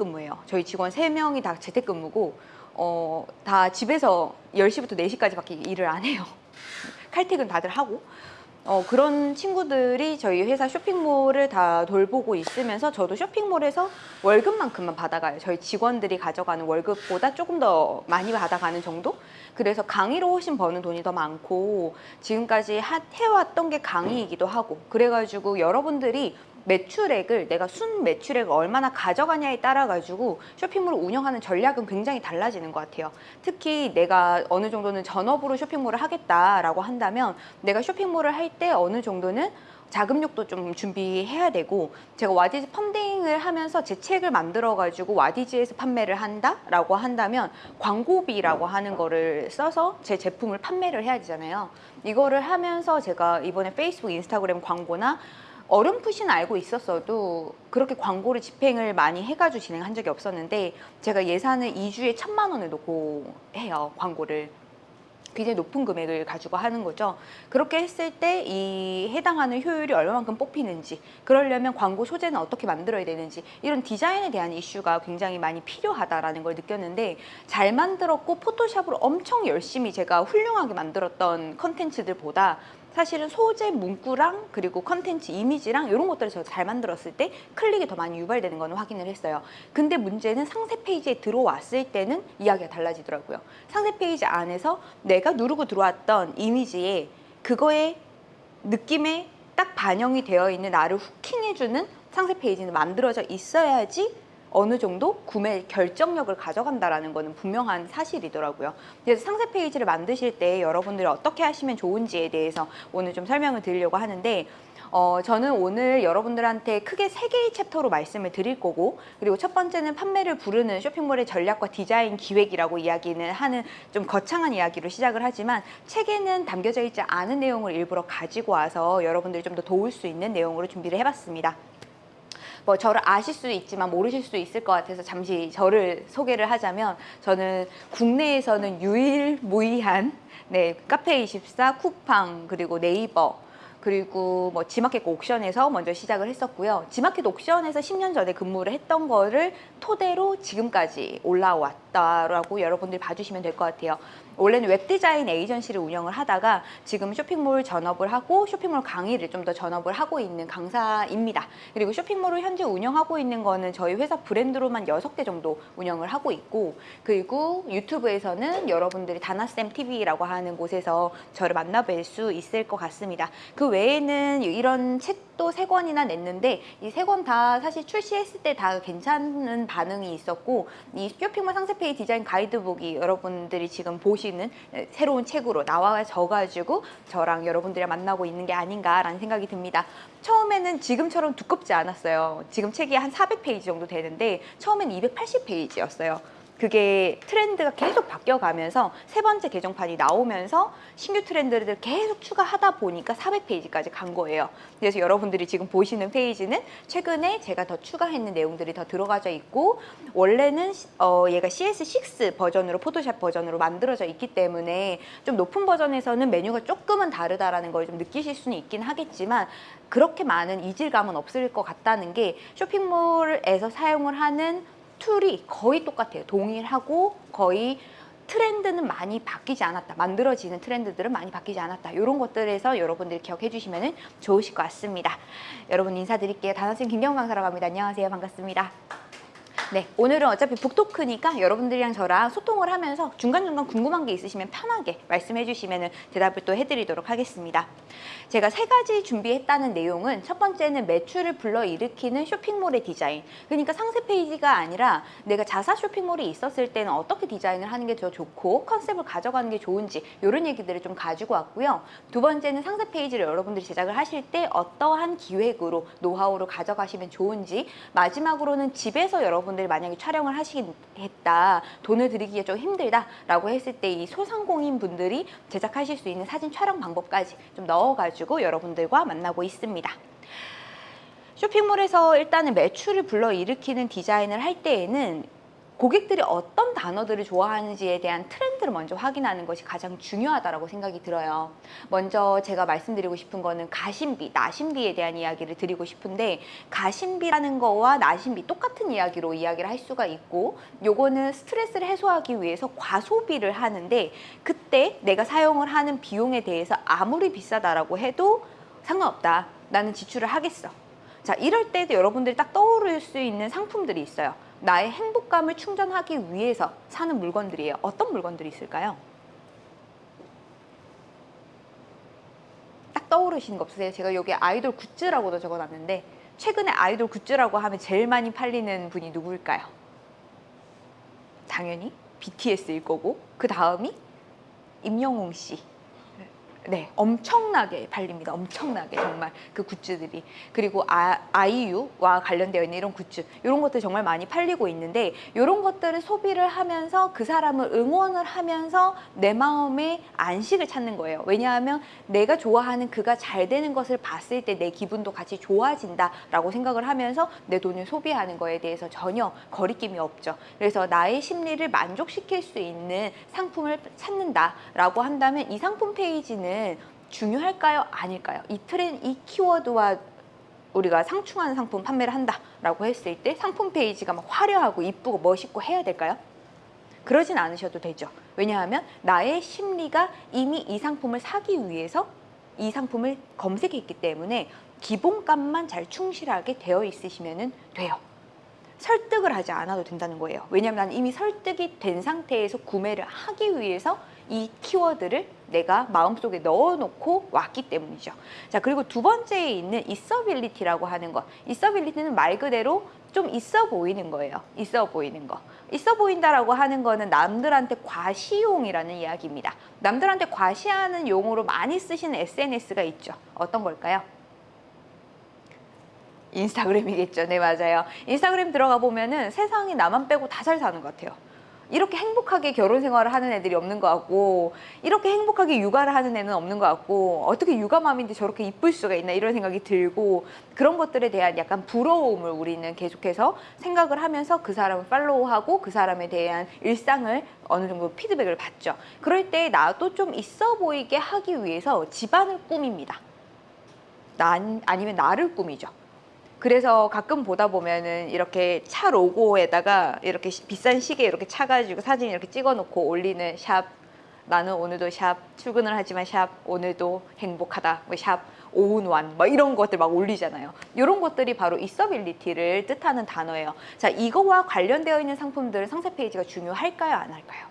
근무예요. 저희 직원 세명이다 재택근무고 어, 다 집에서 10시부터 4시까지밖에 일을 안 해요. 칼퇴근 다들 하고 어, 그런 친구들이 저희 회사 쇼핑몰을 다 돌보고 있으면서 저도 쇼핑몰에서 월급만큼만 받아가요. 저희 직원들이 가져가는 월급보다 조금 더 많이 받아가는 정도? 그래서 강의로 훨씬 버는 돈이 더 많고 지금까지 하- 해왔던 게 강의이기도 하고 그래가지고 여러분들이 매출액을 내가 순 매출액을 얼마나 가져가냐에 따라 가지고 쇼핑몰을 운영하는 전략은 굉장히 달라지는 것 같아요. 특히 내가 어느 정도는 전업으로 쇼핑몰을 하겠다라고 한다면 내가 쇼핑몰을 할 때 어느 정도는 자금력도 좀 준비해야 되고 제가 와디즈 펀딩을 하면서 제 책을 만들어 가지고 와디즈에서 판매를 한다 라고 한다면 광고비라고 하는 거를 써서 제 제품을 판매를 해야 되잖아요. 이거를 하면서 제가 이번에 페이스북, 인스타그램 광고나 어렴풋이는 알고 있었어도 그렇게 광고를 집행을 많이 해가지고 진행한 적이 없었는데 제가 예산을 2주에 천만 원을 놓고 해요 광고를 굉장히 높은 금액을 가지고 하는 거죠. 그렇게 했을 때 이 해당하는 효율이 얼마만큼 뽑히는지, 그러려면 광고 소재는 어떻게 만들어야 되는지 이런 디자인에 대한 이슈가 굉장히 많이 필요하다라는 걸 느꼈는데 잘 만들었고 포토샵으로 엄청 열심히 제가 훌륭하게 만들었던 컨텐츠들보다 사실은 소재 문구랑 그리고 컨텐츠 이미지랑 이런 것들을 제가 잘 만들었을 때 클릭이 더 많이 유발되는 거는 확인을 했어요. 근데 문제는 상세 페이지에 들어왔을 때는 이야기가 달라지더라고요. 상세 페이지 안에서 내가 누르고 들어왔던 이미지에 그거의 느낌에 딱 반영이 되어 있는 나를 hooking해주는 상세 페이지는 만들어져 있어야지 어느 정도 구매 결정력을 가져간다라는 거는 분명한 사실이더라고요. 그래서 상세 페이지를 만드실 때 여러분들이 어떻게 하시면 좋은지에 대해서 오늘 좀 설명을 드리려고 하는데 어, 저는 오늘 여러분들한테 크게 세 개의 챕터로 말씀을 드릴 거고 그리고 첫 번째는 판매를 부르는 쇼핑몰의 전략과 디자인 기획이라고 이야기는 하는 좀 거창한 이야기로 시작을 하지만 책에는 담겨져 있지 않은 내용을 일부러 가지고 와서 여러분들이 좀 더 도울 수 있는 내용으로 준비를 해봤습니다. 뭐 저를 아실 수 있지만 모르실 수 있을 것 같아서 잠시 저를 소개를 하자면 저는 국내에서는 유일무이한 네 카페24, 쿠팡 그리고 네이버 그리고 뭐 지마켓 옥션에서 먼저 시작을 했었고요. 지마켓 옥션에서 10년 전에 근무를 했던 거를 토대로 지금까지 올라왔다라고 여러분들이 봐주시면 될 것 같아요. 원래는 웹디자인 에이전시를 운영을 하다가 지금 쇼핑몰 전업을 하고 쇼핑몰 강의를 좀 더 전업을 하고 있는 강사입니다. 그리고 쇼핑몰을 현재 운영하고 있는 거는 저희 회사 브랜드로만 6개 정도 운영을 하고 있고 그리고 유튜브에서는 여러분들이 다나쌤 TV라고 하는 곳에서 저를 만나뵐 수 있을 것 같습니다. 그 외에는 이런 책도 세 권이나 냈는데 이세권다 사실 출시했을 때 다 괜찮은 반응이 있었고 이 쇼핑몰 상세페이 디자인 가이드북이 여러분들이 지금 보시 는 새로운 책으로 나와져 가지고 저랑 여러분들이 만나고 있는 게 아닌가라는 생각이 듭니다. 처음에는 지금처럼 두껍지 않았어요. 지금 책이 한 400페이지 정도 되는데 처음엔 280페이지였어요. 그게 트렌드가 계속 바뀌어가면서 세 번째 개정판이 나오면서 신규 트렌드를 계속 추가하다 보니까 400페이지까지 간 거예요. 그래서 여러분들이 지금 보시는 페이지는 최근에 제가 더 추가했는 내용들이 더 들어가져 있고 원래는 어, 얘가 CS6 버전으로 포토샵 버전으로 만들어져 있기 때문에 좀 높은 버전에서는 메뉴가 조금은 다르다라는 걸 좀 느끼실 수는 있긴 하겠지만 그렇게 많은 이질감은 없을 것 같다는 게 쇼핑몰에서 사용을 하는 툴이 거의 똑같아요. 동일하고 거의 트렌드는 많이 바뀌지 않았다. 만들어지는 트렌드들은 많이 바뀌지 않았다. 이런 것들에서 여러분들이 기억해 주시면 좋으실 것 같습니다. 여러분 인사드릴게요. 단어쌤 김경 강사라고 합니다. 안녕하세요. 반갑습니다. 네, 오늘은 어차피 북토크니까 여러분들이랑 저랑 소통을 하면서 중간중간 궁금한 게 있으시면 편하게 말씀해 주시면 대답을 또 해드리도록 하겠습니다. 제가 세 가지 준비했다는 내용은 첫 번째는 매출을 불러일으키는 쇼핑몰의 디자인. 그러니까 상세 페이지가 아니라 내가 자사 쇼핑몰이 있었을 때는 어떻게 디자인을 하는 게 더 좋고 컨셉을 가져가는 게 좋은지 이런 얘기들을 좀 가지고 왔고요. 두 번째는 상세 페이지를 여러분들이 제작을 하실 때 어떠한 기획으로 노하우를 가져가시면 좋은지 마지막으로는 집에서 여러분 들이 만약에 촬영을 하시겠다 돈을 들이기가 좀 힘들다라고 했을 때 이 소상공인 분들이 제작하실 수 있는 사진 촬영 방법까지 좀 넣어가지고 여러분들과 만나고 있습니다. 쇼핑몰에서 일단은 매출을 불러일으키는 디자인을 할 때에는 고객들이 어떤 단어들을 좋아하는지에 대한 트렌드를 먼저 확인하는 것이 가장 중요하다고 생각이 들어요. 먼저 제가 말씀드리고 싶은 거는 가심비, 나심비에 대한 이야기를 드리고 싶은데 가심비라는 거와 나심비 똑같은 이야기로 이야기를 할 수가 있고 요거는 스트레스를 해소하기 위해서 과소비를 하는데 그때 내가 사용을 하는 비용에 대해서 아무리 비싸다라고 해도 상관없다. 나는 지출을 하겠어. 자, 이럴 때도 여러분들이 딱 떠오를 수 있는 상품들이 있어요. 나의 행복감을 충전하기 위해서 사는 물건들이에요. 어떤 물건들이 있을까요? 딱 떠오르시는 거 없으세요? 제가 여기 아이돌 굿즈라고도 적어놨는데 최근에 아이돌 굿즈라고 하면 제일 많이 팔리는 분이 누구일까요? 당연히 BTS일 거고 그 다음이 임영웅 씨. 네, 엄청나게 팔립니다. 엄청나게 정말 그 굿즈들이 그리고 아, 아이유와 관련되어 있는 이런 굿즈 이런 것들 정말 많이 팔리고 있는데 이런 것들을 소비를 하면서 그 사람을 응원을 하면서 내 마음에 안식을 찾는 거예요. 왜냐하면 내가 좋아하는 그가 잘 되는 것을 봤을 때 내 기분도 같이 좋아진다라고 생각을 하면서 내 돈을 소비하는 거에 대해서 전혀 거리낌이 없죠. 그래서 나의 심리를 만족시킬 수 있는 상품을 찾는다라고 한다면 이 상품 페이지는 중요할까요? 아닐까요? 이 트렌, 이 키워드와 우리가 상충하는 상품 판매를 한다라고 했을 때 상품 페이지가 막 화려하고 이쁘고 멋있고 해야 될까요? 그러진 않으셔도 되죠. 왜냐하면 나의 심리가 이미 이 상품을 사기 위해서 이 상품을 검색했기 때문에 기본값만 잘 충실하게 되어 있으시면 돼요. 설득을 하지 않아도 된다는 거예요. 왜냐하면 나는 이미 설득이 된 상태에서 구매를 하기 위해서 이 키워드를 내가 마음속에 넣어놓고 왔기 때문이죠. 자 그리고 두 번째에 있는 있어빌리티라고 하는 것. 있어빌리티는 말 그대로 좀 있어 보이는 거예요. 있어 보이는 거. 있어 보인다라고 하는 거는 남들한테 과시용이라는 이야기입니다. 남들한테 과시하는 용어로 많이 쓰시는 SNS가 있죠. 어떤 걸까요? 인스타그램이겠죠. 네, 맞아요. 인스타그램 들어가 보면은 세상이 나만 빼고 다 잘 사는 것 같아요. 이렇게 행복하게 결혼 생활을 하는 애들이 없는 것 같고 이렇게 행복하게 육아를 하는 애는 없는 것 같고 어떻게 육아맘인데 저렇게 이쁠 수가 있나 이런 생각이 들고 그런 것들에 대한 약간 부러움을 우리는 계속해서 생각을 하면서 그 사람을 팔로우하고 그 사람에 대한 일상을 어느 정도 피드백을 받죠. 그럴 때 나도 좀 있어 보이게 하기 위해서 집안을 꾸밉니다. 나, 아니면 나를 꾸미죠. 그래서 가끔 보다 보면은 이렇게 차 로고에다가 이렇게 시- 비싼 시계 이렇게 차가지고 사진 이렇게 찍어놓고 올리는 샵 나는 오늘도 샵 출근을 하지만 샵 오늘도 행복하다 뭐샵 오운완 막 이런 것들 막 올리잖아요. 이런 것들이 바로 있어빌리티를 뜻하는 단어예요. 자 이거와 관련되어 있는 상품들은 상세 페이지가 중요할까요 안 할까요?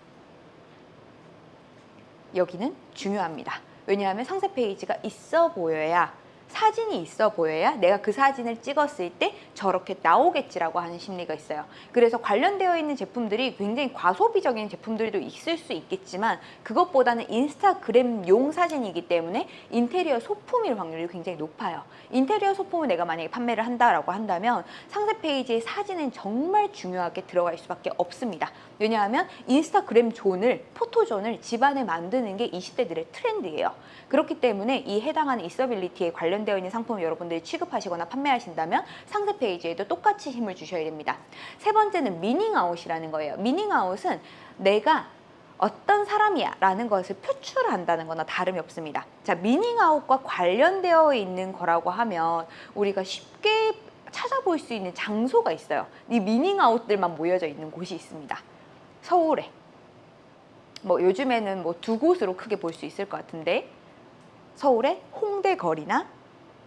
여기는 중요합니다. 왜냐하면 상세 페이지가 있어 보여야 사진이 있어 보여야 내가 그 사진을 찍었을 때 저렇게 나오겠지라고 하는 심리가 있어요. 그래서 관련되어 있는 제품들이 굉장히 과소비적인 제품들도 있을 수 있겠지만 그것보다는 인스타그램용 사진이기 때문에 인테리어 소품일 확률이 굉장히 높아요. 인테리어 소품을 내가 만약에 판매를 한다라고 한다면 상세 페이지에 사진은 정말 중요하게 들어갈 수밖에 없습니다. 왜냐하면 인스타그램 존을 포토존을 집안에 만드는 게 20대들의 트렌드예요. 그렇기 때문에 이 해당하는 있어빌리티에 관련되어 있는 상품을 여러분들이 취급하시거나 판매하신다면 상세 페이지에도 똑같이 힘을 주셔야 됩니다. 세 번째는 meaning out이라는 거예요. meaning out은 내가 어떤 사람이야 라는 것을 표출한다는 거나 다름이 없습니다. 자, meaning out과 관련되어 있는 거라고 하면 우리가 쉽게 찾아볼 수 있는 장소가 있어요. 이 meaning out들만 모여져 있는 곳이 있습니다. 서울에. 뭐 요즘에는 뭐 두 곳으로 크게 볼 수 있을 것 같은데 서울의 홍대 거리나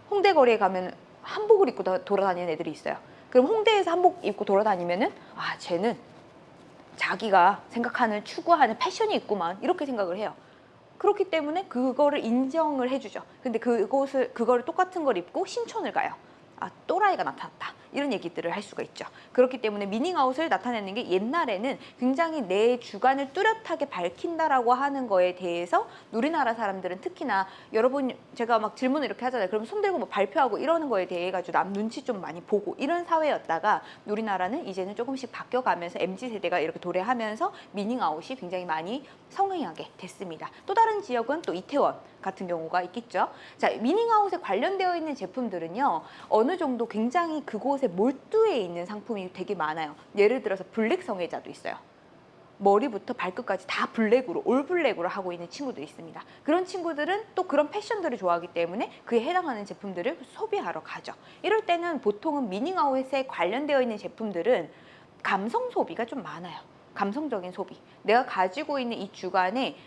홍대 거리에 가면 한복을 입고 다- 돌아다니는 애들이 있어요. 그럼 홍대에서 한복 입고 돌아다니면 은 아 쟤는 자기가 생각하는 추구하는 패션이 있구만 이렇게 생각을 해요. 그렇기 때문에 그거를 인정을 해주죠. 근데 그곳을 그거를 똑같은 걸 입고 신촌을 가요. 아 또라이가 나타났다 이런 얘기들을 할 수가 있죠. 그렇기 때문에 미닝아웃을 나타내는 게 옛날에는 굉장히 내 주관을 뚜렷하게 밝힌다라고 하는 거에 대해서 우리나라 사람들은 특히나 여러분 제가 막 질문을 이렇게 하잖아요. 그럼 손 들고 뭐 발표하고 이러는 거에 대해 가지고 남 눈치 좀 많이 보고 이런 사회였다가 우리나라는 이제는 조금씩 바뀌어가면서 MZ 세대가 이렇게 도래하면서 meaning out이 굉장히 많이 성행하게 됐습니다. 또 다른 지역은 또 이태원 같은 경우가 있겠죠. 자, meaning out에 관련되어 있는 제품들은요, 어느 정도 굉장히 그곳 에 곳에 몰두해 있는 상품이 되게 많아요. 예를 들어서 블랙 성애자도 있어요. 머리부터 발끝까지 다 블랙으로 all black으로 하고 있는 친구들이 있습니다. 그런 친구들은 또 그런 패션들을 좋아하기 때문에 그에 해당하는 제품들을 소비하러 가죠. 이럴 때는 보통은 meaning out에 관련되어 있는 제품들은 감성 소비가 좀 많아요. 감성적인 소비. 내가 가지고 있는 이 주관에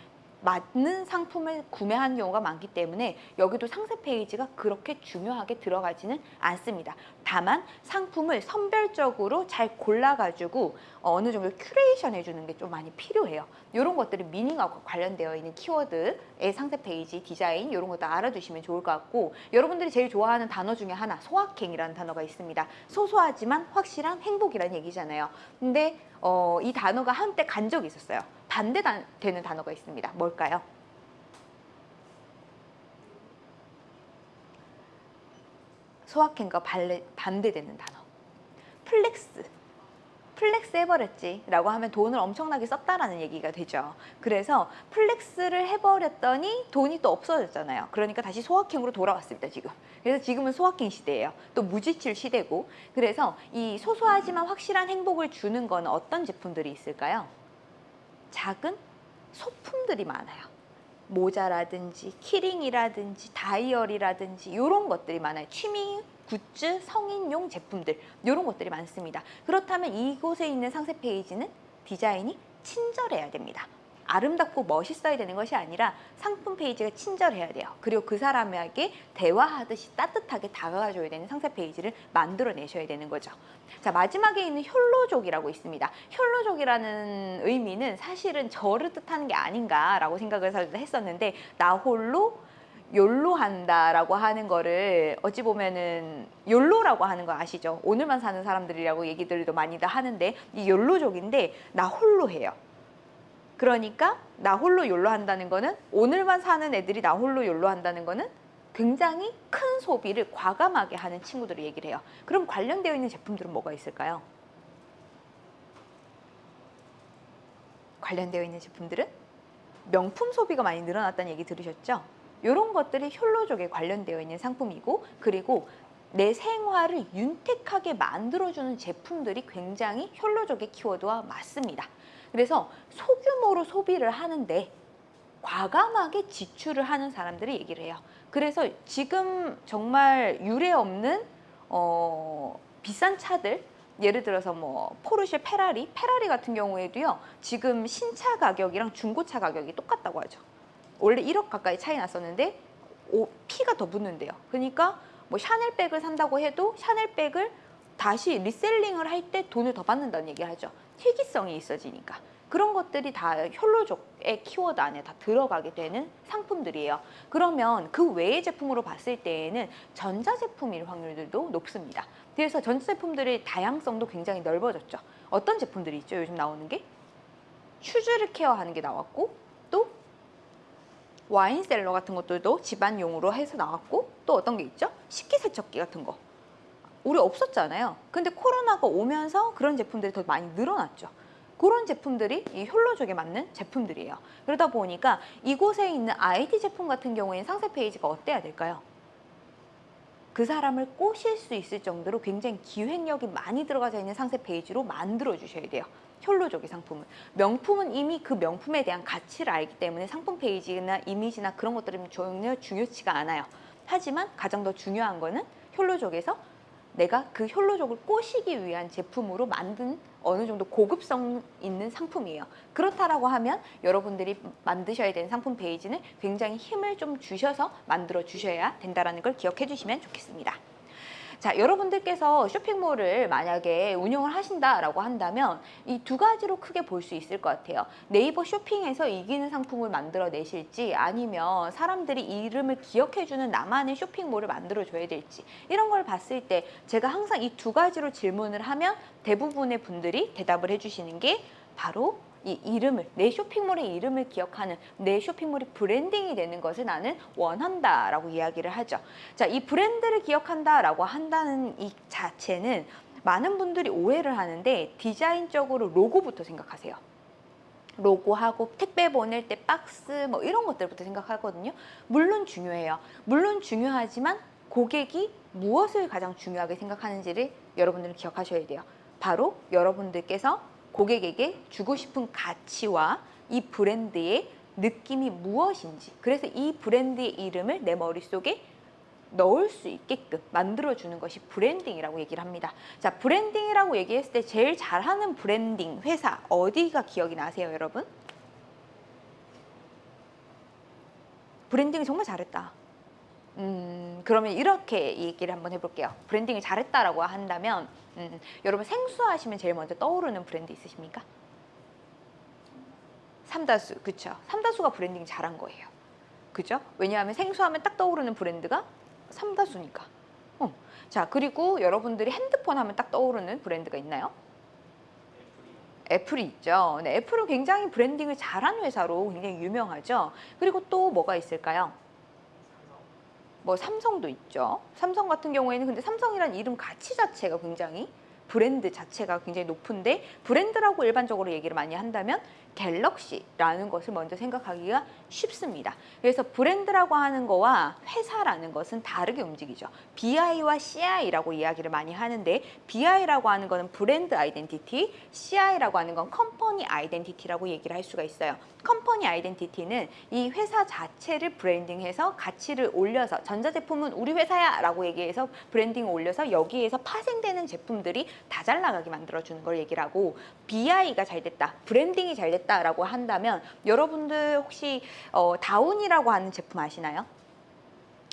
맞는 상품을 구매하는 경우가 많기 때문에 여기도 상세 페이지가 그렇게 중요하게 들어가지는 않습니다. 다만 상품을 선별적으로 잘 골라가지고 어느 정도 큐레이션 해주는 게 좀 많이 필요해요. 이런 것들이 meaning하고 관련되어 있는 키워드의 상세 페이지, 디자인 이런 것도 알아두시면 좋을 것 같고 여러분들이 제일 좋아하는 단어 중에 하나 소확행이라는 단어가 있습니다. 소소하지만 확실한 행복이라는 얘기잖아요. 근데 어, 이 단어가 한때 간 적이 있었어요. 반대되는 단어가 있습니다. 뭘까요? 소확행과 반대, 반대되는 단어. Flex. Flex 해버렸지 라고 하면 돈을 엄청나게 썼다라는 얘기가 되죠. 그래서 flex를 해버렸더니 돈이 또 없어졌잖아요. 그러니까 다시 소확행으로 돌아왔습니다, 지금. 그래서 지금은 소확행 시대예요. 또 무지출 시대고. 그래서 이 소소하지만 확실한 행복을 주는 건 어떤 제품들이 있을까요? 작은 소품들이 많아요. 모자라든지 keyring이라든지 다이어리라든지 이런 것들이 많아요. 취미 굿즈, 성인용 제품들 이런 것들이 많습니다. 그렇다면 이곳에 있는 상세 페이지는 디자인이 친절해야 됩니다. 아름답고 멋있어야 되는 것이 아니라 상품 페이지가 친절해야 돼요. 그리고 그 사람에게 대화하듯이 따뜻하게 다가가줘야 되는 상세 페이지를 만들어내셔야 되는 거죠. 자 마지막에 있는 혈로족이라고 있습니다. 혈로족이라는 의미는 사실은 저를 뜻하는 게 아닌가라고 생각을 했었는데 나 홀로 욜로 한다라고 하는 거를 어찌 보면은 욜로라고 하는 거 아시죠? 오늘만 사는 사람들이라고 얘기들도 많이들 하는데 이 욜로족인데 나 홀로 해요. 그러니까 나 홀로 욜로 한다는 거는 오늘만 사는 애들이 나 홀로 욜로 한다는 거는 굉장히 큰 소비를 과감하게 하는 친구들을 얘기를 해요. 그럼 관련되어 있는 제품들은 뭐가 있을까요? 관련되어 있는 제품들은 명품 소비가 많이 늘어났다는 얘기 들으셨죠? 이런 것들이 혈로족에 관련되어 있는 상품이고 그리고 내 생활을 윤택하게 만들어주는 제품들이 굉장히 혈로족의 키워드와 맞습니다. 그래서 소규모로 소비를 하는데 과감하게 지출을 하는 사람들이 얘기를 해요. 그래서 지금 정말 유례 없는 어, 비싼 차들 예를 들어서 뭐 포르쉐 페라리, 페라리 같은 경우에도요. 지금 신차 가격이랑 중고차 가격이 똑같다고 하죠. 원래 1억 가까이 차이 났었는데 오, 피가 더 붙는데요. 그러니까 뭐 샤넬백을 산다고 해도 샤넬백을 다시 reselling을 할 때 돈을 더 받는다는 얘기를 하죠. 희귀성이 있어지니까. 그런 것들이 다 욜로족의 키워드 안에 다 들어가게 되는 상품들이에요. 그러면 그 외의 제품으로 봤을 때에는 전자제품일 확률들도 높습니다. 그래서 전자제품들의 다양성도 굉장히 넓어졌죠. 어떤 제품들이 있죠? 요즘 나오는 게? 슈즈를 케어하는 게 나왔고 또 와인셀러 같은 것들도 집안용으로 해서 나왔고 또 어떤 게 있죠? 식기세척기 같은 거. 우리 없었잖아요. 근데 코로나가 오면서 그런 제품들이 더 많이 늘어났죠. 그런 제품들이 이 혈로족에 맞는 제품들이에요. 그러다 보니까 이곳에 있는 IT 제품 같은 경우에는 상세 페이지가 어때야 될까요? 그 사람을 꼬실 수 있을 정도로 굉장히 기획력이 많이 들어가져 있는 상세 페이지로 만들어 주셔야 돼요. 욜로족의 상품은 명품은 이미 그 명품에 대한 가치를 알기 때문에 상품 페이지나 이미지나 그런 것들은 전혀 중요치가 않아요. 하지만 가장 더 중요한 거는 욜로족에서 내가 그 욜로족을 꼬시기 위한 제품으로 만든 어느 정도 고급성 있는 상품이에요. 그렇다라고 하면 여러분들이 만드셔야 되는 상품 페이지는 굉장히 힘을 좀 주셔서 만들어 주셔야 된다는 걸 기억해 주시면 좋겠습니다. 자, 여러분들께서 쇼핑몰을 만약에 운영을 하신다라고 한다면 이 두 가지로 크게 볼 수 있을 것 같아요. 네이버 쇼핑에서 이기는 상품을 만들어 내실지 아니면 사람들이 이름을 기억해주는 나만의 쇼핑몰을 만들어 줘야 될지 이런 걸 봤을 때 제가 항상 이 두 가지로 질문을 하면 대부분의 분들이 대답을 해주시는 게 바로 이 이름을 내 쇼핑몰의 이름을 기억하는 내 쇼핑몰이 branding이 되는 것을 나는 원한다 라고 이야기를 하죠. 자, 이 브랜드를 기억한다 라고 한다는 이 자체는 많은 분들이 오해를 하는데 디자인적으로 로고부터 생각하세요. 로고하고 택배 보낼 때 박스 뭐 이런 것들부터 생각하거든요. 물론 중요해요. 물론 중요하지만 고객이 무엇을 가장 중요하게 생각하는지를 여러분들은 기억하셔야 돼요. 바로 여러분들께서 고객에게 주고 싶은 가치와 이 브랜드의 느낌이 무엇인지 그래서 이 브랜드의 이름을 내 머릿속에 넣을 수 있게끔 만들어주는 것이 branding이라고 얘기를 합니다. 자, branding이라고 얘기했을 때 제일 잘하는 브랜딩 회사 어디가 기억이 나세요, 여러분? branding을 정말 잘했다. 음, 그러면 이렇게 얘기를 한번 해볼게요. branding을 잘했다라고 한다면, 음, 여러분 생수 하시면 제일 먼저 떠오르는 브랜드 있으십니까? 삼다수, 그쵸? 삼다수가 브랜딩 잘한 거예요. 그죠? 왜냐하면 생수하면 딱 떠오르는 브랜드가 삼다수니까. 어. 자, 그리고 여러분들이 핸드폰 하면 딱 떠오르는 브랜드가 있나요? 애플이 있죠. 네, 애플은 굉장히 branding을 잘한 회사로 굉장히 유명하죠. 그리고 또 뭐가 있을까요? 뭐 삼성도 있죠. 삼성 같은 경우에는 근데 삼성이란 이름 가치 자체가 굉장히 브랜드 자체가 굉장히 높은데 브랜드라고 일반적으로 얘기를 많이 한다면 갤럭시라는 것을 먼저 생각하기가 쉽습니다. 그래서 브랜드라고 하는 거와 회사라는 것은 다르게 움직이죠. BI와 CI라고 이야기를 많이 하는데 BI라고 하는 거는 brand identity, CI라고 하는 건 company identity라고 얘기를 할 수가 있어요. company identity는 이 회사 자체를 branding해서 가치를 올려서 전자제품은 우리 회사야 라고 얘기해서 branding을 올려서 여기에서 파생되는 제품들이 다 잘 나가게 만들어주는 걸 얘기를 하고 BI가 잘 됐다, branding이 잘 됐다라고 한다면 여러분들 혹시 어, 다우니라고 하는 제품 아시나요?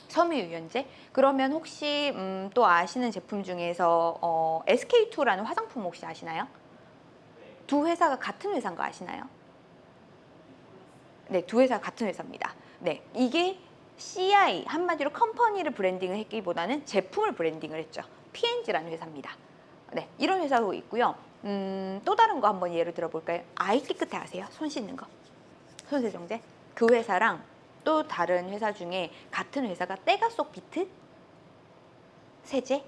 섬유유연제? 그러면 혹시 음, 또 아시는 제품 중에서 어, SK2라는 화장품 혹시 아시나요? 두 회사가 같은 회사인 거 아시나요? 네, 두 회사 같은 회사입니다. 네, 이게 CI 한마디로 company를 branding을 했기보다는 제품을 branding을 했죠. P&G라는 회사입니다. 네, 이런 회사도 있고요. 음, 또 다른 거 한번 예를 들어볼까요? 아이 깨끗해 아세요? 손 씻는 거. 손세정제. 그 회사랑 또 다른 회사 중에 같은 회사가 때가 속 비트 세제.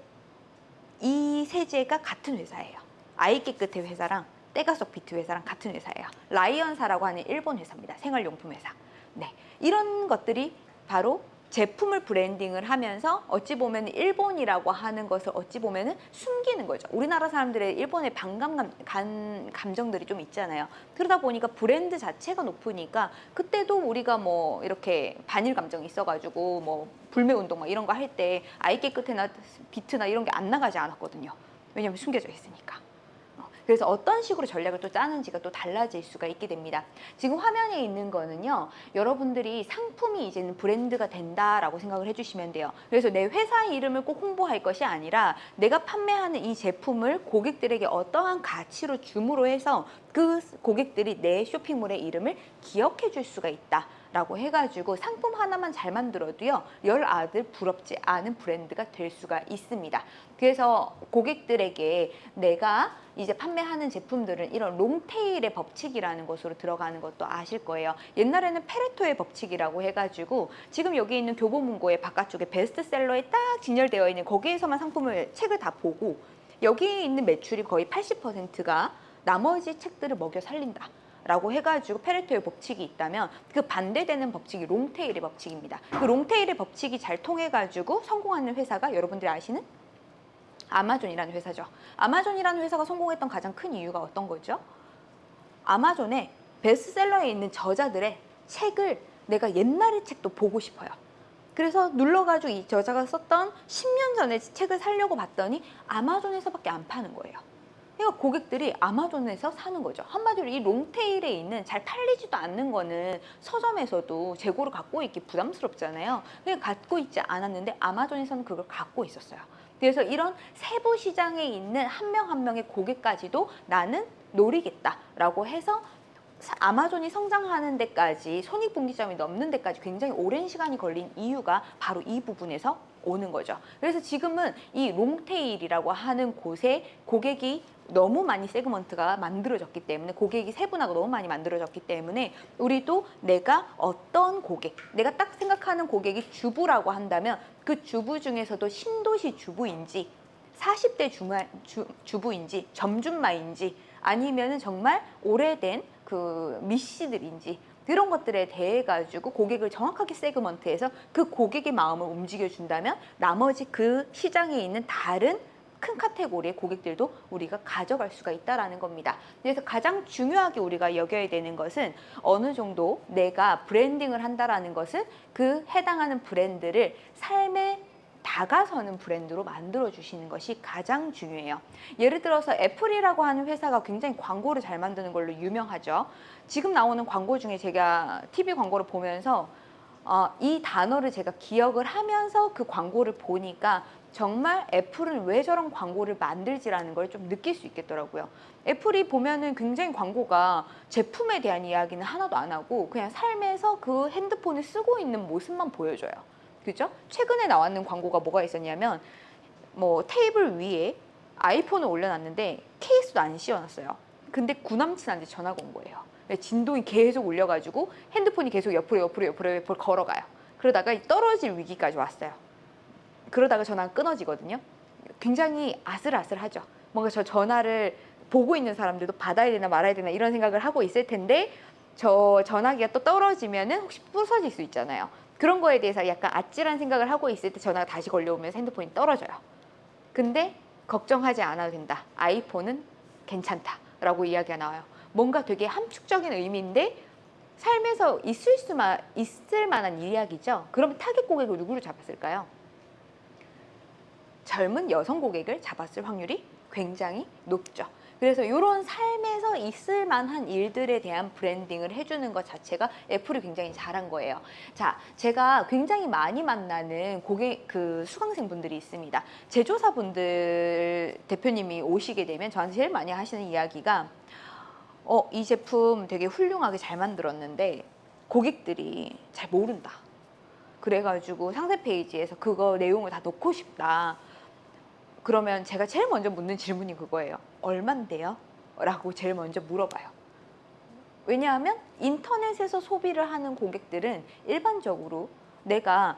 이 세제가 같은 회사예요. 아이 깨끗해 회사랑 때가 속 비트 회사랑 같은 회사예요. 라이언사라고 하는 일본 회사입니다. 생활용품 회사. 네, 이런 것들이 바로 제품을 브랜딩을 하면서 어찌 보면 일본이라고 하는 것을 어찌 보면 숨기는 거죠. 우리나라 사람들의 일본의 반감 감, 감정들이 좀 있잖아요. 그러다 보니까 브랜드 자체가 높으니까 그때도 우리가 뭐 이렇게 반일 감정이 있어가지고 뭐 불매 운동 막 이런 거 할 때 아이 깨끗해나 비트나 이런 게 안 나가지 않았거든요. 왜냐하면 숨겨져 있으니까. 그래서 어떤 식으로 전략을 또 짜는지가 또 달라질 수가 있게 됩니다. 지금 화면에 있는 거는요. 여러분들이 상품이 이제는 브랜드가 된다라고 생각을 해주시면 돼요. 그래서 내 회사 이름을 꼭 홍보할 것이 아니라 내가 판매하는 이 제품을 고객들에게 어떠한 가치로 줌으로 해서 그 고객들이 내 쇼핑몰의 이름을 기억해 줄 수가 있다. 라고 해가지고 상품 하나만 잘 만들어도요 열 아들 부럽지 않은 브랜드가 될 수가 있습니다. 그래서 고객들에게 내가 이제 판매하는 제품들은 이런 롱테일의 법칙이라는 것으로 들어가는 것도 아실 거예요. 옛날에는 페레토의 법칙이라고 해가지고 지금 여기 있는 교보문고의 바깥쪽에 베스트셀러에 딱 진열되어 있는 거기에서만 상품을 책을 다 보고 여기 있는 매출이 거의 80%가 나머지 책들을 먹여 살린다 라고 해가지고 페레토의 법칙이 있다면 그 반대되는 법칙이 롱테일의 법칙입니다. 그 롱테일의 법칙이 잘 통해가지고 성공하는 회사가 여러분들이 아시는 아마존이라는 회사죠. 아마존이라는 회사가 성공했던 가장 큰 이유가 어떤 거죠? 아마존의 베스트셀러에 있는 저자들의 책을 내가 옛날의 책도 보고 싶어요. 그래서 눌러가지고 이 저자가 썼던 10년 전의 책을 사려고 봤더니 아마존에서밖에 안 파는 거예요. 그러니까 고객들이 아마존에서 사는 거죠. 한마디로 이 롱테일에 있는 잘 팔리지도 않는 거는 서점에서도 재고를 갖고 있기 부담스럽잖아요. 그냥 갖고 있지 않았는데 아마존에서는 그걸 갖고 있었어요. 그래서 이런 세부 시장에 있는 한 명한 명의 고객까지도 나는 노리겠다라고 해서 아마존이 성장하는 데까지 손익분기점이 넘는 데까지 굉장히 오랜 시간이 걸린 이유가 바로 이 부분에서 오는 거죠. 그래서 지금은 이 롱테일이라고 하는 곳에 고객이 너무 많이 세그먼트가 만들어졌기 때문에 고객이 세분화가 너무 많이 만들어졌기 때문에 우리도 내가 어떤 고객, 내가 딱 생각하는 고객이 주부라고 한다면 그 주부 중에서도 신도시 주부인지 40대 주마, 주, 주부인지 점준마인지 아니면 은 정말 오래된 그 미씨들인지 그런 것들에 대해 가지고 고객을 정확하게 세그먼트해서 그 고객의 마음을 움직여 준다면 나머지 그 시장에 있는 다른 큰 카테고리의 고객들도 우리가 가져갈 수가 있다라는 겁니다. 그래서 가장 중요하게 우리가 여겨야 되는 것은 어느 정도 내가 브랜딩을 한다라는 것은 그 해당하는 브랜드를 삶의 다가서는 브랜드로 만들어 주시는 것이 가장 중요해요. 예를 들어서 애플이라고 하는 회사가 굉장히 광고를 잘 만드는 걸로 유명하죠. 지금 나오는 광고 중에 제가 TV 광고를 보면서 어, 이 단어를 제가 기억을 하면서 그 광고를 보니까 정말 애플은 왜 저런 광고를 만들지라는 걸 좀 느낄 수 있겠더라고요. 애플이 보면은 굉장히 광고가 제품에 대한 이야기는 하나도 안 하고 그냥 삶에서 그 핸드폰을 쓰고 있는 모습만 보여줘요. 그죠? 최근에 나왔는 광고가 뭐가 있었냐면 뭐 테이블 위에 아이폰을 올려놨는데 케이스도 안 씌워놨어요. 근데 구남친한테 전화가 온 거예요. 진동이 계속 울려가지고 핸드폰이 계속 옆으로 옆으로 옆으로 옆으로 걸어가요. 그러다가 떨어질 위기까지 왔어요. 그러다가 전화가 끊어지거든요. 굉장히 아슬아슬하죠. 뭔가 저 전화를 보고 있는 사람들도 받아야 되나 말아야 되나 이런 생각을 하고 있을 텐데 저 전화기가 또 떨어지면 은 혹시 부서질 수 있잖아요. 그런 거에 대해서 약간 아찔한 생각을 하고 있을 때 전화가 다시 걸려오면서 핸드폰이 떨어져요. 근데 걱정하지 않아도 된다. 아이폰은 괜찮다 라고 이야기가 나와요. 뭔가 되게 함축적인 의미인데 삶에서 있을 수만 있을 만한 이야기죠. 그러면 타겟 고객을 누구로 잡았을까요? 젊은 여성 고객을 잡았을 확률이 굉장히 높죠. 그래서 이런 삶에서 있을 만한 일들에 대한 branding을 해주는 것 자체가 애플이 굉장히 잘한 거예요. 자, 제가 굉장히 많이 만나는 고객 그 수강생 분들이 있습니다. 제조사 분들 대표님이 오시게 되면 저한테 제일 많이 하시는 이야기가 어, 이 제품 되게 훌륭하게 잘 만들었는데 고객들이 잘 모른다. 그래가지고 상세 페이지에서 그거 내용을 다 넣고 싶다. 그러면 제가 제일 먼저 묻는 질문이 그거예요. 얼만데요? 라고 제일 먼저 물어봐요. 왜냐하면 인터넷에서 소비를 하는 고객들은 일반적으로 내가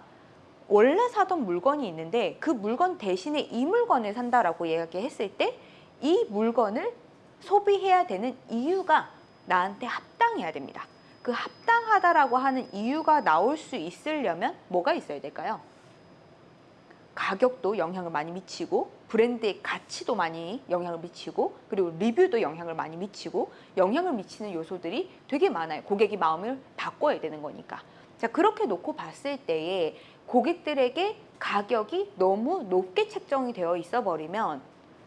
원래 사던 물건이 있는데 그 물건 대신에 이 물건을 산다라고 이야기했을 때 이 물건을 소비해야 되는 이유가 나한테 합당해야 됩니다. 그 합당하다라고 하는 이유가 나올 수 있으려면 뭐가 있어야 될까요? 가격도 영향을 많이 미치고 브랜드의 가치도 많이 영향을 미치고 그리고 리뷰도 영향을 많이 미치고 영향을 미치는 요소들이 되게 많아요. 고객이 마음을 바꿔야 되는 거니까. 자 그렇게 놓고 봤을 때에 고객들에게 가격이 너무 높게 책정이 되어 있어 버리면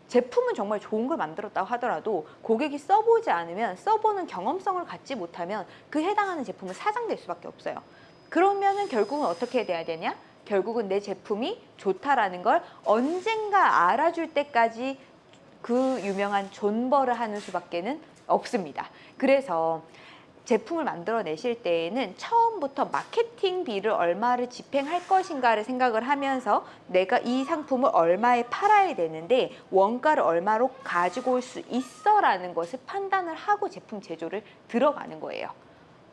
제품은 정말 좋은 걸 만들었다고 하더라도 고객이 써보지 않으면 써보는 경험성을 갖지 못하면 그 해당하는 제품은 사장될 수밖에 없어요. 그러면은 결국은 어떻게 돼야 되냐? 결국은 내 제품이 좋다라는 걸 언젠가 알아줄 때까지 그 유명한 존버를 하는 수밖에는 없습니다. 그래서 제품을 만들어내실 때에는 처음부터 마케팅비를 얼마를 집행할 것인가를 생각을 하면서 내가 이 상품을 얼마에 팔아야 되는데 원가를 얼마로 가지고 올 수 있어라는 것을 판단을 하고 제품 제조를 들어가는 거예요.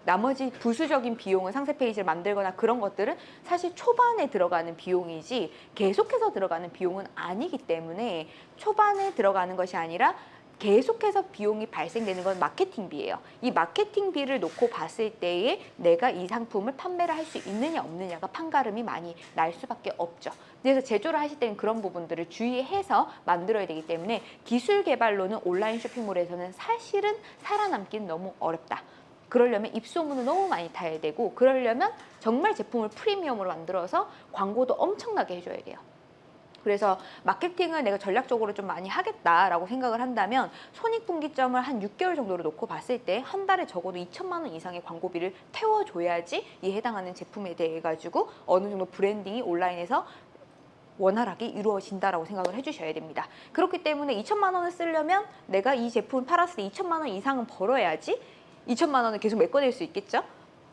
나머지 부수적인 비용은 상세 페이지를 만들거나 그런 것들은 사실 초반에 들어가는 비용이지 계속해서 들어가는 비용은 아니기 때문에 초반에 들어가는 것이 아니라 계속해서 비용이 발생되는 건 마케팅비예요. 이 마케팅비를 놓고 봤을 때에 내가 이 상품을 판매를 할 수 있느냐 없느냐가 판가름이 많이 날 수밖에 없죠. 그래서 제조를 하실 때는 그런 부분들을 주의해서 만들어야 되기 때문에 기술 개발로는 온라인 쇼핑몰에서는 사실은 살아남기는 너무 어렵다. 그러려면 입소문을 너무 많이 타야 되고 그러려면 정말 제품을 프리미엄으로 만들어서 광고도 엄청나게 해줘야 돼요. 그래서 마케팅을 내가 전략적으로 좀 많이 하겠다라고 생각을 한다면 손익분기점을 한 6개월 정도로 놓고 봤을 때 한 달에 적어도 2천만 원 이상의 광고비를 태워줘야지 이 해당하는 제품에 대해 가지고 어느 정도 branding이 온라인에서 원활하게 이루어진다라고 생각을 해주셔야 됩니다. 그렇기 때문에 2천만 원을 쓰려면 내가 이 제품을 팔았을 때 2천만 원 이상은 벌어야지 2천만 원을 계속 메꿔낼 수 있겠죠?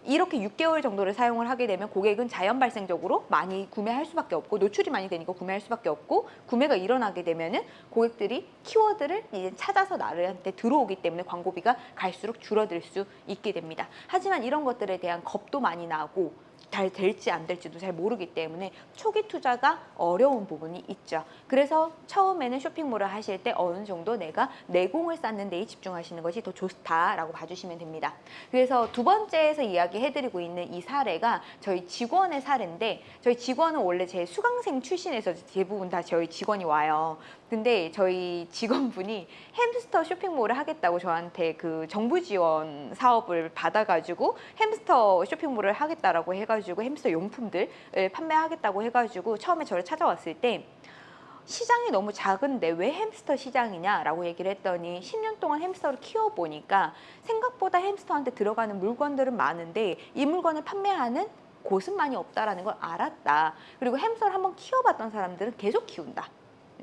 이렇게 6개월 정도를 사용을 하게 되면 고객은 자연 발생적으로 많이 구매할 수밖에 없고 노출이 많이 되니까 구매할 수밖에 없고 구매가 일어나게 되면은 고객들이 키워드를 이제 찾아서 나한테 들어오기 때문에 광고비가 갈수록 줄어들 수 있게 됩니다. 하지만 이런 것들에 대한 겁도 많이 나고 잘 될지 안 될지도 잘 모르기 때문에 초기 투자가 어려운 부분이 있죠. 그래서 처음에는 쇼핑몰을 하실 때 어느 정도 내가 내공을 쌓는 데에 집중하시는 것이 더 좋다라고 봐주시면 됩니다. 그래서 두 번째에서 이야기해드리고 있는 이 사례가 저희 직원의 사례인데 저희 직원은 원래 제 수강생 출신에서 대부분 다 저희 직원이 와요. 근데 저희 직원분이 햄스터 쇼핑몰을 하겠다고 저한테 그 정부 지원 사업을 받아가지고 햄스터 쇼핑몰을 하겠다라고 해가지고 햄스터 용품들을 판매하겠다고 해가지고 처음에 저를 찾아왔을 때 시장이 너무 작은데 왜 햄스터 시장이냐라고 얘기를 했더니 10년 동안 햄스터를 키워보니까 생각보다 햄스터한테 들어가는 물건들은 많은데 이 물건을 판매하는 곳은 많이 없다라는 걸 알았다. 그리고 햄스터를 한번 키워봤던 사람들은 계속 키운다.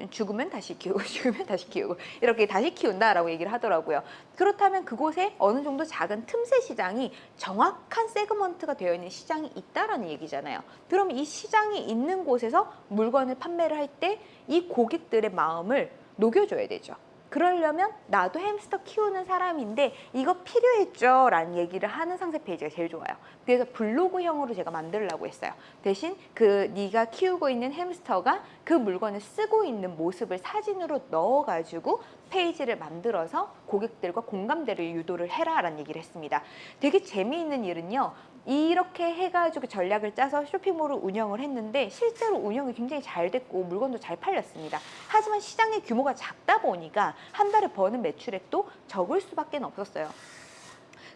죽으면 다시 키우고 죽으면 다시 키우고 이렇게 다시 키운다라고 얘기를 하더라고요. 그렇다면 그곳에 어느 정도 작은 틈새 시장이 정확한 세그먼트가 되어 있는 시장이 있다라는 얘기잖아요. 그럼 이 시장이 있는 곳에서 물건을 판매를 할 때 이 고객들의 마음을 녹여줘야 되죠. 그러려면 나도 햄스터 키우는 사람인데 이거 필요했죠 라는 얘기를 하는 상세 페이지가 제일 좋아요 그래서 블로그형으로 제가 만들려고 했어요 대신 그 네가 키우고 있는 햄스터가 그 물건을 쓰고 있는 모습을 사진으로 넣어가지고 페이지를 만들어서 고객들과 공감대를 유도를 해라 라는 얘기를 했습니다 되게 재미있는 일은요 이렇게 해가지고 전략을 짜서 쇼핑몰을 운영을 했는데 실제로 운영이 굉장히 잘 됐고 물건도 잘 팔렸습니다. 하지만 시장의 규모가 작다 보니까 한 달에 버는 매출액도 적을 수밖에 없었어요.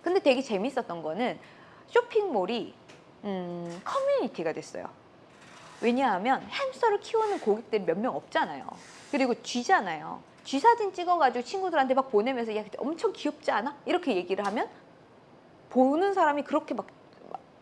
근데 되게 재밌었던 거는 쇼핑몰이 음, 커뮤니티가 됐어요. 왜냐하면 햄스터를 키우는 고객들이 몇 명 없잖아요. 그리고 쥐잖아요. 쥐 사진 찍어가지고 친구들한테 막 보내면서 야 엄청 귀엽지 않아? 이렇게 얘기를 하면 보는 사람이 그렇게 막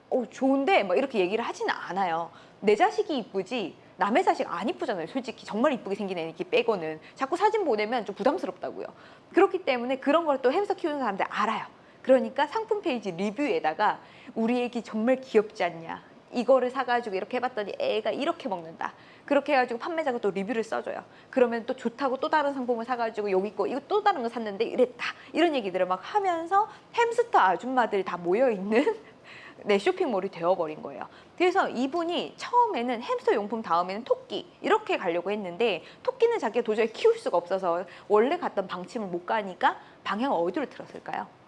어, 좋은데 막 이렇게 얘기를 하지는 않아요. 내 자식이 이쁘지 남의 자식 안 이쁘잖아요. 솔직히 정말 이쁘게 생긴 애 이렇게 빼고는 자꾸 사진 보내면 좀 부담스럽다고요. 그렇기 때문에 그런 걸 또 햄스터 키우는 사람들 알아요. 그러니까 상품 페이지 리뷰에다가 우리 애기 정말 귀엽지 않냐. 이거를 사가지고 이렇게 해봤더니 애가 이렇게 먹는다. 그렇게 해가지고 판매자가 또 리뷰를 써줘요. 그러면 또 좋다고 또 다른 상품을 사가지고 여기 거 이거 또 다른 거 샀는데 이랬다. 이런 얘기들을 막 하면서 햄스터 아줌마들이 다 모여있는 네, 쇼핑몰이 되어버린 거예요. 그래서 이분이 처음에는 햄스터 용품 다음에는 토끼 이렇게 가려고 했는데 토끼는 자기가 도저히 키울 수가 없어서 원래 갔던 방침을 못 가니까 방향을 어디로 틀었을까요?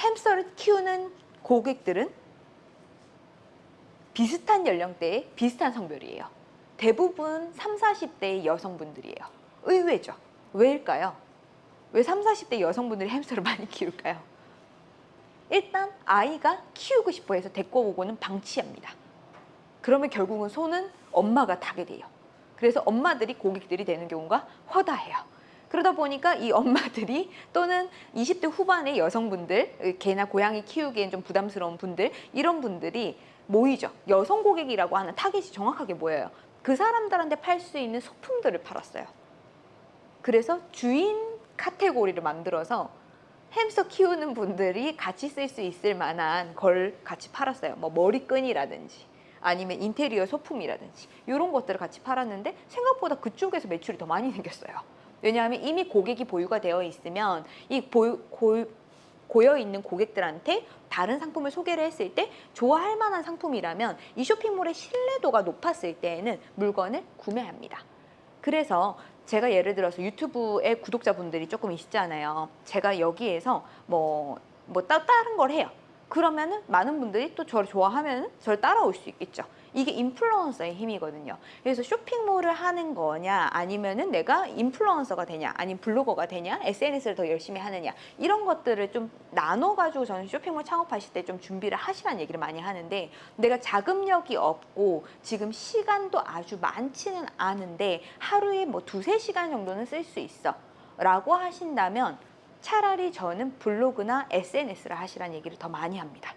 햄스터를 키우는 고객들은 비슷한 연령대에 비슷한 성별이에요. 대부분 3, 40대의 여성분들이에요. 의외죠. 왜일까요? 왜 3, 40대 여성분들이 햄스터를 많이 키울까요? 일단 아이가 키우고 싶어 해서 데리고 오고는 방치합니다. 그러면 결국은 손은 엄마가 타게 돼요. 그래서 엄마들이 고객들이 되는 경우가 허다해요. 그러다 보니까 이 엄마들이 또는 20대 후반의 여성분들, 개나 고양이 키우기엔 좀 부담스러운 분들, 이런 분들이 모이죠. 여성 고객이라고 하는 타겟이 정확하게 뭐예요? 그 사람들한테 팔 수 있는 소품들을 팔았어요. 그래서 주인 카테고리를 만들어서 햄스터 키우는 분들이 같이 쓸 수 있을 만한 걸 같이 팔았어요. 뭐 머리끈이라든지 아니면 인테리어 소품이라든지 이런 것들을 같이 팔았는데 생각보다 그쪽에서 매출이 더 많이 생겼어요. 왜냐하면 이미 고객이 보유가 되어 있으면 이 보유, 고, 고여 있는 고객들한테 다른 상품을 소개를 했을 때 좋아할 만한 상품이라면 이 쇼핑몰의 신뢰도가 높았을 때에는 물건을 구매합니다. 그래서 제가 예를 들어서 유튜브에 구독자분들이 조금 있잖아요. 제가 여기에서 뭐, 뭐 따, 다른 걸 해요. 그러면은 많은 분들이 또 저를 좋아하면 저를 따라올 수 있겠죠. 이게 인플루언서의 힘이거든요. 그래서 쇼핑몰을 하는 거냐, 아니면은 내가 인플루언서가 되냐, 아니면 블로거가 되냐, SNS를 더 열심히 하느냐, 이런 것들을 좀 나눠가지고 저는 쇼핑몰 창업하실 때 좀 준비를 하시라는 얘기를 많이 하는데, 내가 자금력이 없고, 지금 시간도 아주 많지는 않은데, 하루에 뭐 두세 시간 정도는 쓸 수 있어. 라고 하신다면, 차라리 저는 블로그나 SNS를 하시라는 얘기를 더 많이 합니다.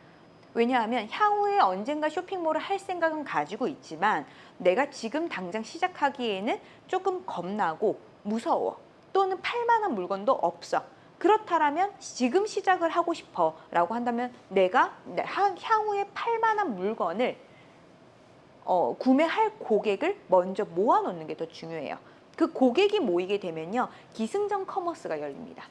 왜냐하면 향후에 언젠가 쇼핑몰을 할 생각은 가지고 있지만 내가 지금 당장 시작하기에는 조금 겁나고 무서워 또는 팔만한 물건도 없어. 그렇다면 지금 시작을 하고 싶어 라고 한다면 내가 향후에 팔만한 물건을 어, 구매할 고객을 먼저 모아놓는 게 더 중요해요. 그 고객이 모이게 되면요 기승전 commerce가 열립니다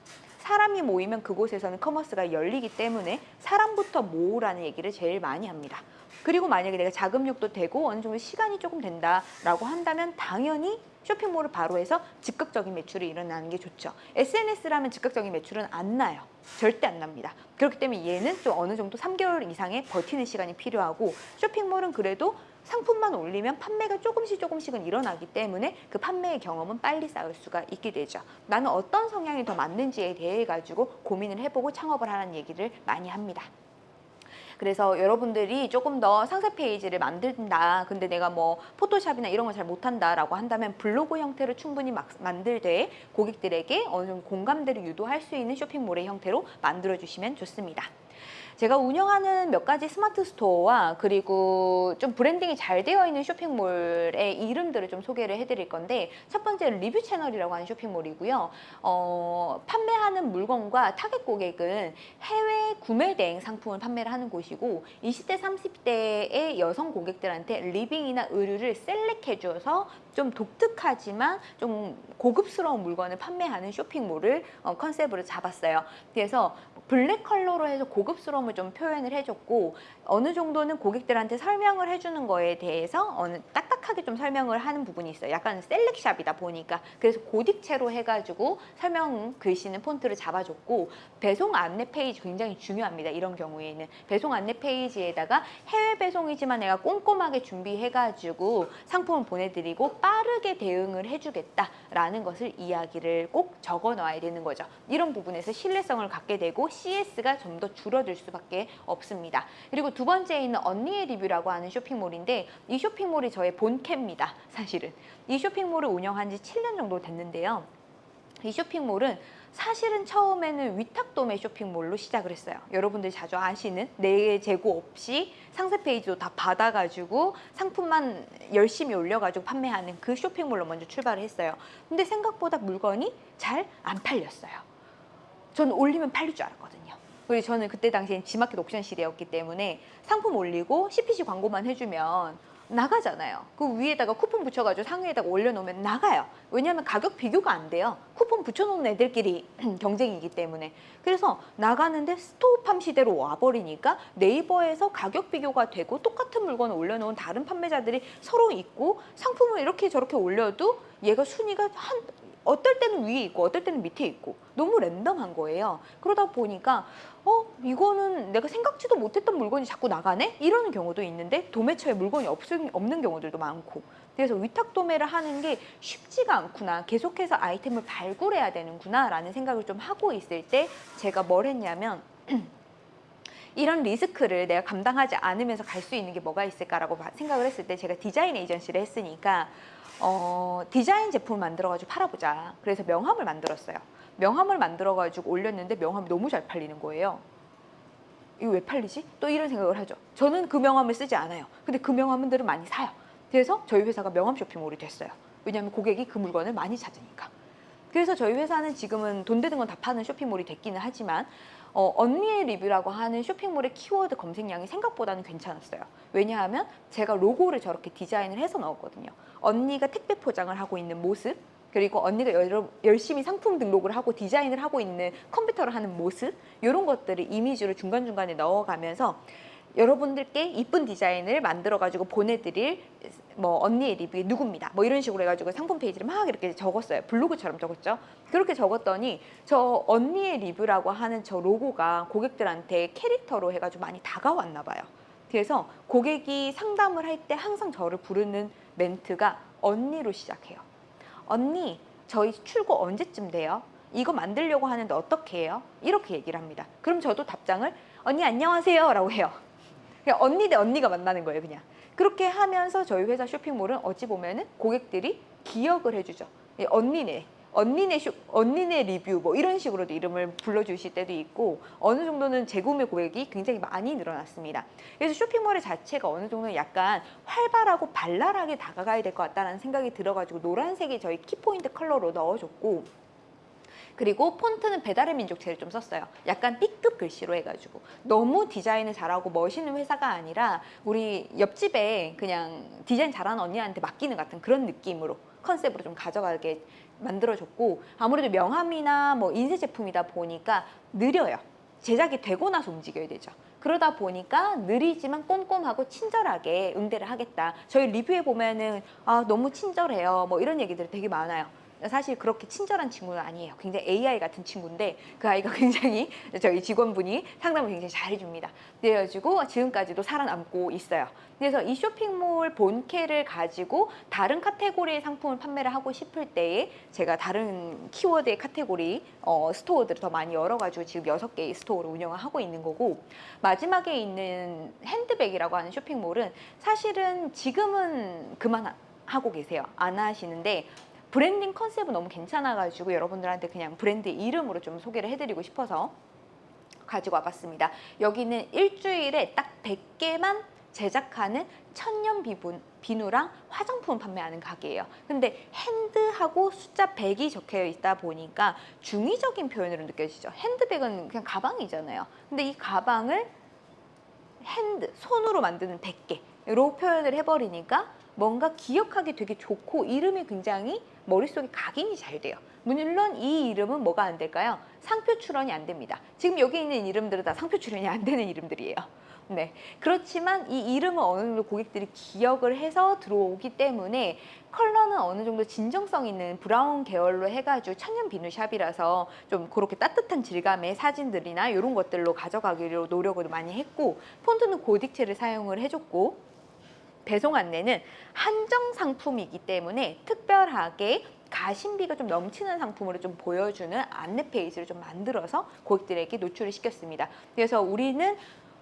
사람이 모이면 그곳에서는 commerce가 열리기 때문에 사람부터 모으라는 얘기를 제일 많이 합니다. 그리고 만약에 내가 자금력도 되고 어느 정도 시간이 조금 된다라고 한다면 당연히 쇼핑몰을 바로 해서 즉각적인 매출이 일어나는 게 좋죠. SNS라면 즉각적인 매출은 안 나요. 절대 안 납니다. 그렇기 때문에 얘는 좀 어느 정도 3개월 이상의 버티는 시간이 필요하고 쇼핑몰은 그래도 상품만 올리면 판매가 조금씩 조금씩은 일어나기 때문에 그 판매의 경험은 빨리 쌓을 수가 있게 되죠. 나는 어떤 성향이 더 맞는지에 대해 가지고 고민을 해보고 창업을 하라는 얘기를 많이 합니다. 그래서 여러분들이 조금 더 상세 페이지를 만든다. 근데 내가 뭐 포토샵이나 이런 걸 잘 못한다 라고 한다면 블로그 형태로 충분히 막 만들되 고객들에게 어느 정도 공감대를 유도할 수 있는 쇼핑몰의 형태로 만들어 주시면 좋습니다. 제가 운영하는 몇 가지 스마트 스토어와 그리고 좀 branding이 잘 되어 있는 쇼핑몰의 이름들을 좀 소개를 해드릴 건데 첫 번째는 리뷰 채널이라고 하는 쇼핑몰이고요. 어, 판매하는 물건과 타겟 고객은 해외 구매 대행 상품을 판매를 하는 곳이고 20대, 30대의 여성 고객들한테 리빙이나 의류를 select해줘서 좀 독특하지만 좀 고급스러운 물건을 판매하는 쇼핑몰을 어, 컨셉으로 잡았어요. 그래서 블랙 컬러로 해서 고급스러움을 좀 표현을 해줬고 어느 정도는 고객들한테 설명을 해주는 거에 대해서 어느 딱딱하게 좀 설명을 하는 부분이 있어요. 약간 select shop이다 보니까 그래서 고딕체로 해가지고 설명 글씨는 폰트를 잡아줬고 배송 안내 페이지 굉장히 중요합니다. 이런 경우에는 배송 안내 페이지에다가 해외 배송이지만 내가 꼼꼼하게 준비해가지고 상품을 보내드리고 빠르게 대응을 해주겠다라는 것을 이야기를 꼭 적어 놔야 되는 거죠. 이런 부분에서 신뢰성을 갖게 되고 CS가 좀 더 줄어들 수밖에 없습니다. 그리고 두 번째 있는 언니의 리뷰라고 하는 쇼핑몰인데 이 쇼핑몰이 저의 본캐입니다. 사실은 이 쇼핑몰을 운영한 지 7년 정도 됐는데요. 이 쇼핑몰은 사실은 처음에는 위탁도매 쇼핑몰로 시작을 했어요. 여러분들이 자주 아시는 내 재고 없이 상세 페이지도 다 받아가지고 상품만 열심히 올려가지고 판매하는 그 쇼핑몰로 먼저 출발을 했어요. 근데 생각보다 물건이 잘 안 팔렸어요. 저는 올리면 팔릴 줄 알았거든요. 그리고 저는 그때 당시엔 지마켓 옥션 시대였기 때문에 상품 올리고 CPC 광고만 해주면 나가잖아요. 그 위에다가 쿠폰 붙여가지고 상위에다가 올려놓으면 나가요. 왜냐하면 가격 비교가 안 돼요. 쿠폰 붙여놓은 애들끼리 경쟁이기 때문에. 그래서 나가는데 스토어팜 시대로 와버리니까 네이버에서 가격 비교가 되고 똑같은 물건을 올려놓은 다른 판매자들이 서로 있고 상품을 이렇게 저렇게 올려도 얘가 순위가 한 어떨 때는 위에 있고 어떨 때는 밑에 있고. 너무 랜덤한 거예요. 그러다 보니까 어 이거는 내가 생각지도 못했던 물건이 자꾸 나가네? 이러는 경우도 있는데 도매처에 물건이 없, 없는 경우들도 많고. 그래서 위탁 도매를 하는 게 쉽지가 않구나. 계속해서 아이템을 발굴해야 되는구나 라는 생각을 좀 하고 있을 때 제가 뭘 했냐면 이런 리스크를 내가 감당하지 않으면서 갈 수 있는 게 뭐가 있을까라고 생각을 했을 때 제가 디자인 에이전시를 했으니까 어, 디자인 제품을 만들어가지고 팔아보자. 그래서 명함을 만들었어요. 명함을 만들어가지고 올렸는데 명함이 너무 잘 팔리는 거예요. 이거 왜 팔리지? 또 이런 생각을 하죠. 저는 그 명함을 쓰지 않아요. 근데 그 명함들은 많이 사요. 그래서 저희 회사가 명함 쇼핑몰이 됐어요. 왜냐하면 고객이 그 물건을 많이 찾으니까. 그래서 저희 회사는 지금은 돈 되는 건 다 파는 쇼핑몰이 됐기는 하지만 어, 언니의 리뷰라고 하는 쇼핑몰의 키워드 검색량이 생각보다는 괜찮았어요. 왜냐하면 제가 로고를 저렇게 디자인을 해서 넣었거든요. 언니가 택배 포장을 하고 있는 모습, 그리고 언니가 열심히 상품 등록을 하고 디자인을 하고 있는 컴퓨터를 하는 모습 이런 것들을 이미지로 중간중간에 넣어가면서 여러분들께 이쁜 디자인을 만들어 가지고 보내드릴 뭐 언니의 리뷰 누굽니다. 뭐 이런 식으로 해가지고 상품 페이지를 막 이렇게 적었어요. 블로그처럼 적었죠. 그렇게 적었더니 저 언니의 리뷰라고 하는 저 로고가 고객들한테 캐릭터로 해가지고 많이 다가왔나 봐요. 그래서 고객이 상담을 할 때 항상 저를 부르는 멘트가 언니로 시작해요. 언니 저희 출고 언제쯤 돼요? 이거 만들려고 하는데 어떻게 해요? 이렇게 얘기를 합니다. 그럼 저도 답장을 언니 안녕하세요 라고 해요. 그냥 언니 대 언니가 만나는 거예요 그냥. 그렇게 하면서 저희 회사 쇼핑몰은 어찌 보면 은 고객들이 기억을 해주죠. 예, 언니네 언니네 쇼, 언니네 리뷰 뭐 이런 식으로도 이름을 불러주실 때도 있고 어느 정도는 재구매 고객이 굉장히 많이 늘어났습니다. 그래서 쇼핑몰의 자체가 어느 정도는 약간 활발하고 발랄하게 다가가야 될 것 같다는 생각이 들어가지고 노란색이 저희 키포인트 컬러로 넣어줬고 그리고 폰트는 배달의 민족체를 좀 썼어요. 약간 B급 글씨로 해가지고 너무 디자인을 잘하고 멋있는 회사가 아니라 우리 옆집에 그냥 디자인 잘하는 언니한테 맡기는 같은 그런 느낌으로 컨셉으로 좀 가져가게 만들어줬고 아무래도 명함이나 뭐 인쇄 제품이다 보니까 느려요. 제작이 되고 나서 움직여야 되죠. 그러다 보니까 느리지만 꼼꼼하고 친절하게 응대를 하겠다. 저희 리뷰에 보면은 아 너무 친절해요. 뭐 이런 얘기들이 되게 많아요. 사실 그렇게 친절한 친구는 아니에요. 굉장히 AI 같은 친구인데 그 아이가 굉장히 저희 직원분이 상담을 굉장히 잘해줍니다. 그래가지고 지금까지도 살아남고 있어요. 그래서 이 쇼핑몰 본캐를 가지고 다른 카테고리의 상품을 판매를 하고 싶을 때에 제가 다른 키워드의 카테고리 어, store들을 더 많이 열어가지고 지금 여섯 개의 store를 운영을 하고 있는 거고 마지막에 있는 핸드백이라고 하는 쇼핑몰은 사실은 지금은 그만 하고 계세요. 안 하시는데 브랜딩 컨셉은 너무 괜찮아가지고 여러분들한테 그냥 브랜드 이름으로 좀 소개를 해드리고 싶어서 가지고 와봤습니다. 여기는 일주일에 딱 100개만 제작하는 천연 비분, 비누랑 화장품 판매하는 가게예요. 근데 hand하고 숫자 100이 적혀 있다 보니까 중의적인 표현으로 느껴지죠. 핸드백은 그냥 가방이잖아요. 근데 이 가방을 hand, 손으로 만드는 100개로 표현을 해버리니까 뭔가 기억하기 되게 좋고 이름이 굉장히 머릿속에 각인이 잘 돼요. 물론 이 이름은 뭐가 안 될까요? 상표 출원이 안 됩니다. 지금 여기 있는 이름들은 다 상표 출원이 안 되는 이름들이에요. 네. 그렇지만 이 이름은 어느 정도 고객들이 기억을 해서 들어오기 때문에 컬러는 어느 정도 진정성 있는 브라운 계열로 해가지고 천연 비누 shop이라서 좀 그렇게 따뜻한 질감의 사진들이나 이런 것들로 가져가기로 노력을 많이 했고 폰트는 고딕체를 사용을 해줬고 배송 안내는 한정 상품이기 때문에 특별하게 가심비가 좀 넘치는 상품으로 좀 보여주는 안내 페이지를 좀 만들어서 고객들에게 노출을 시켰습니다. 그래서 우리는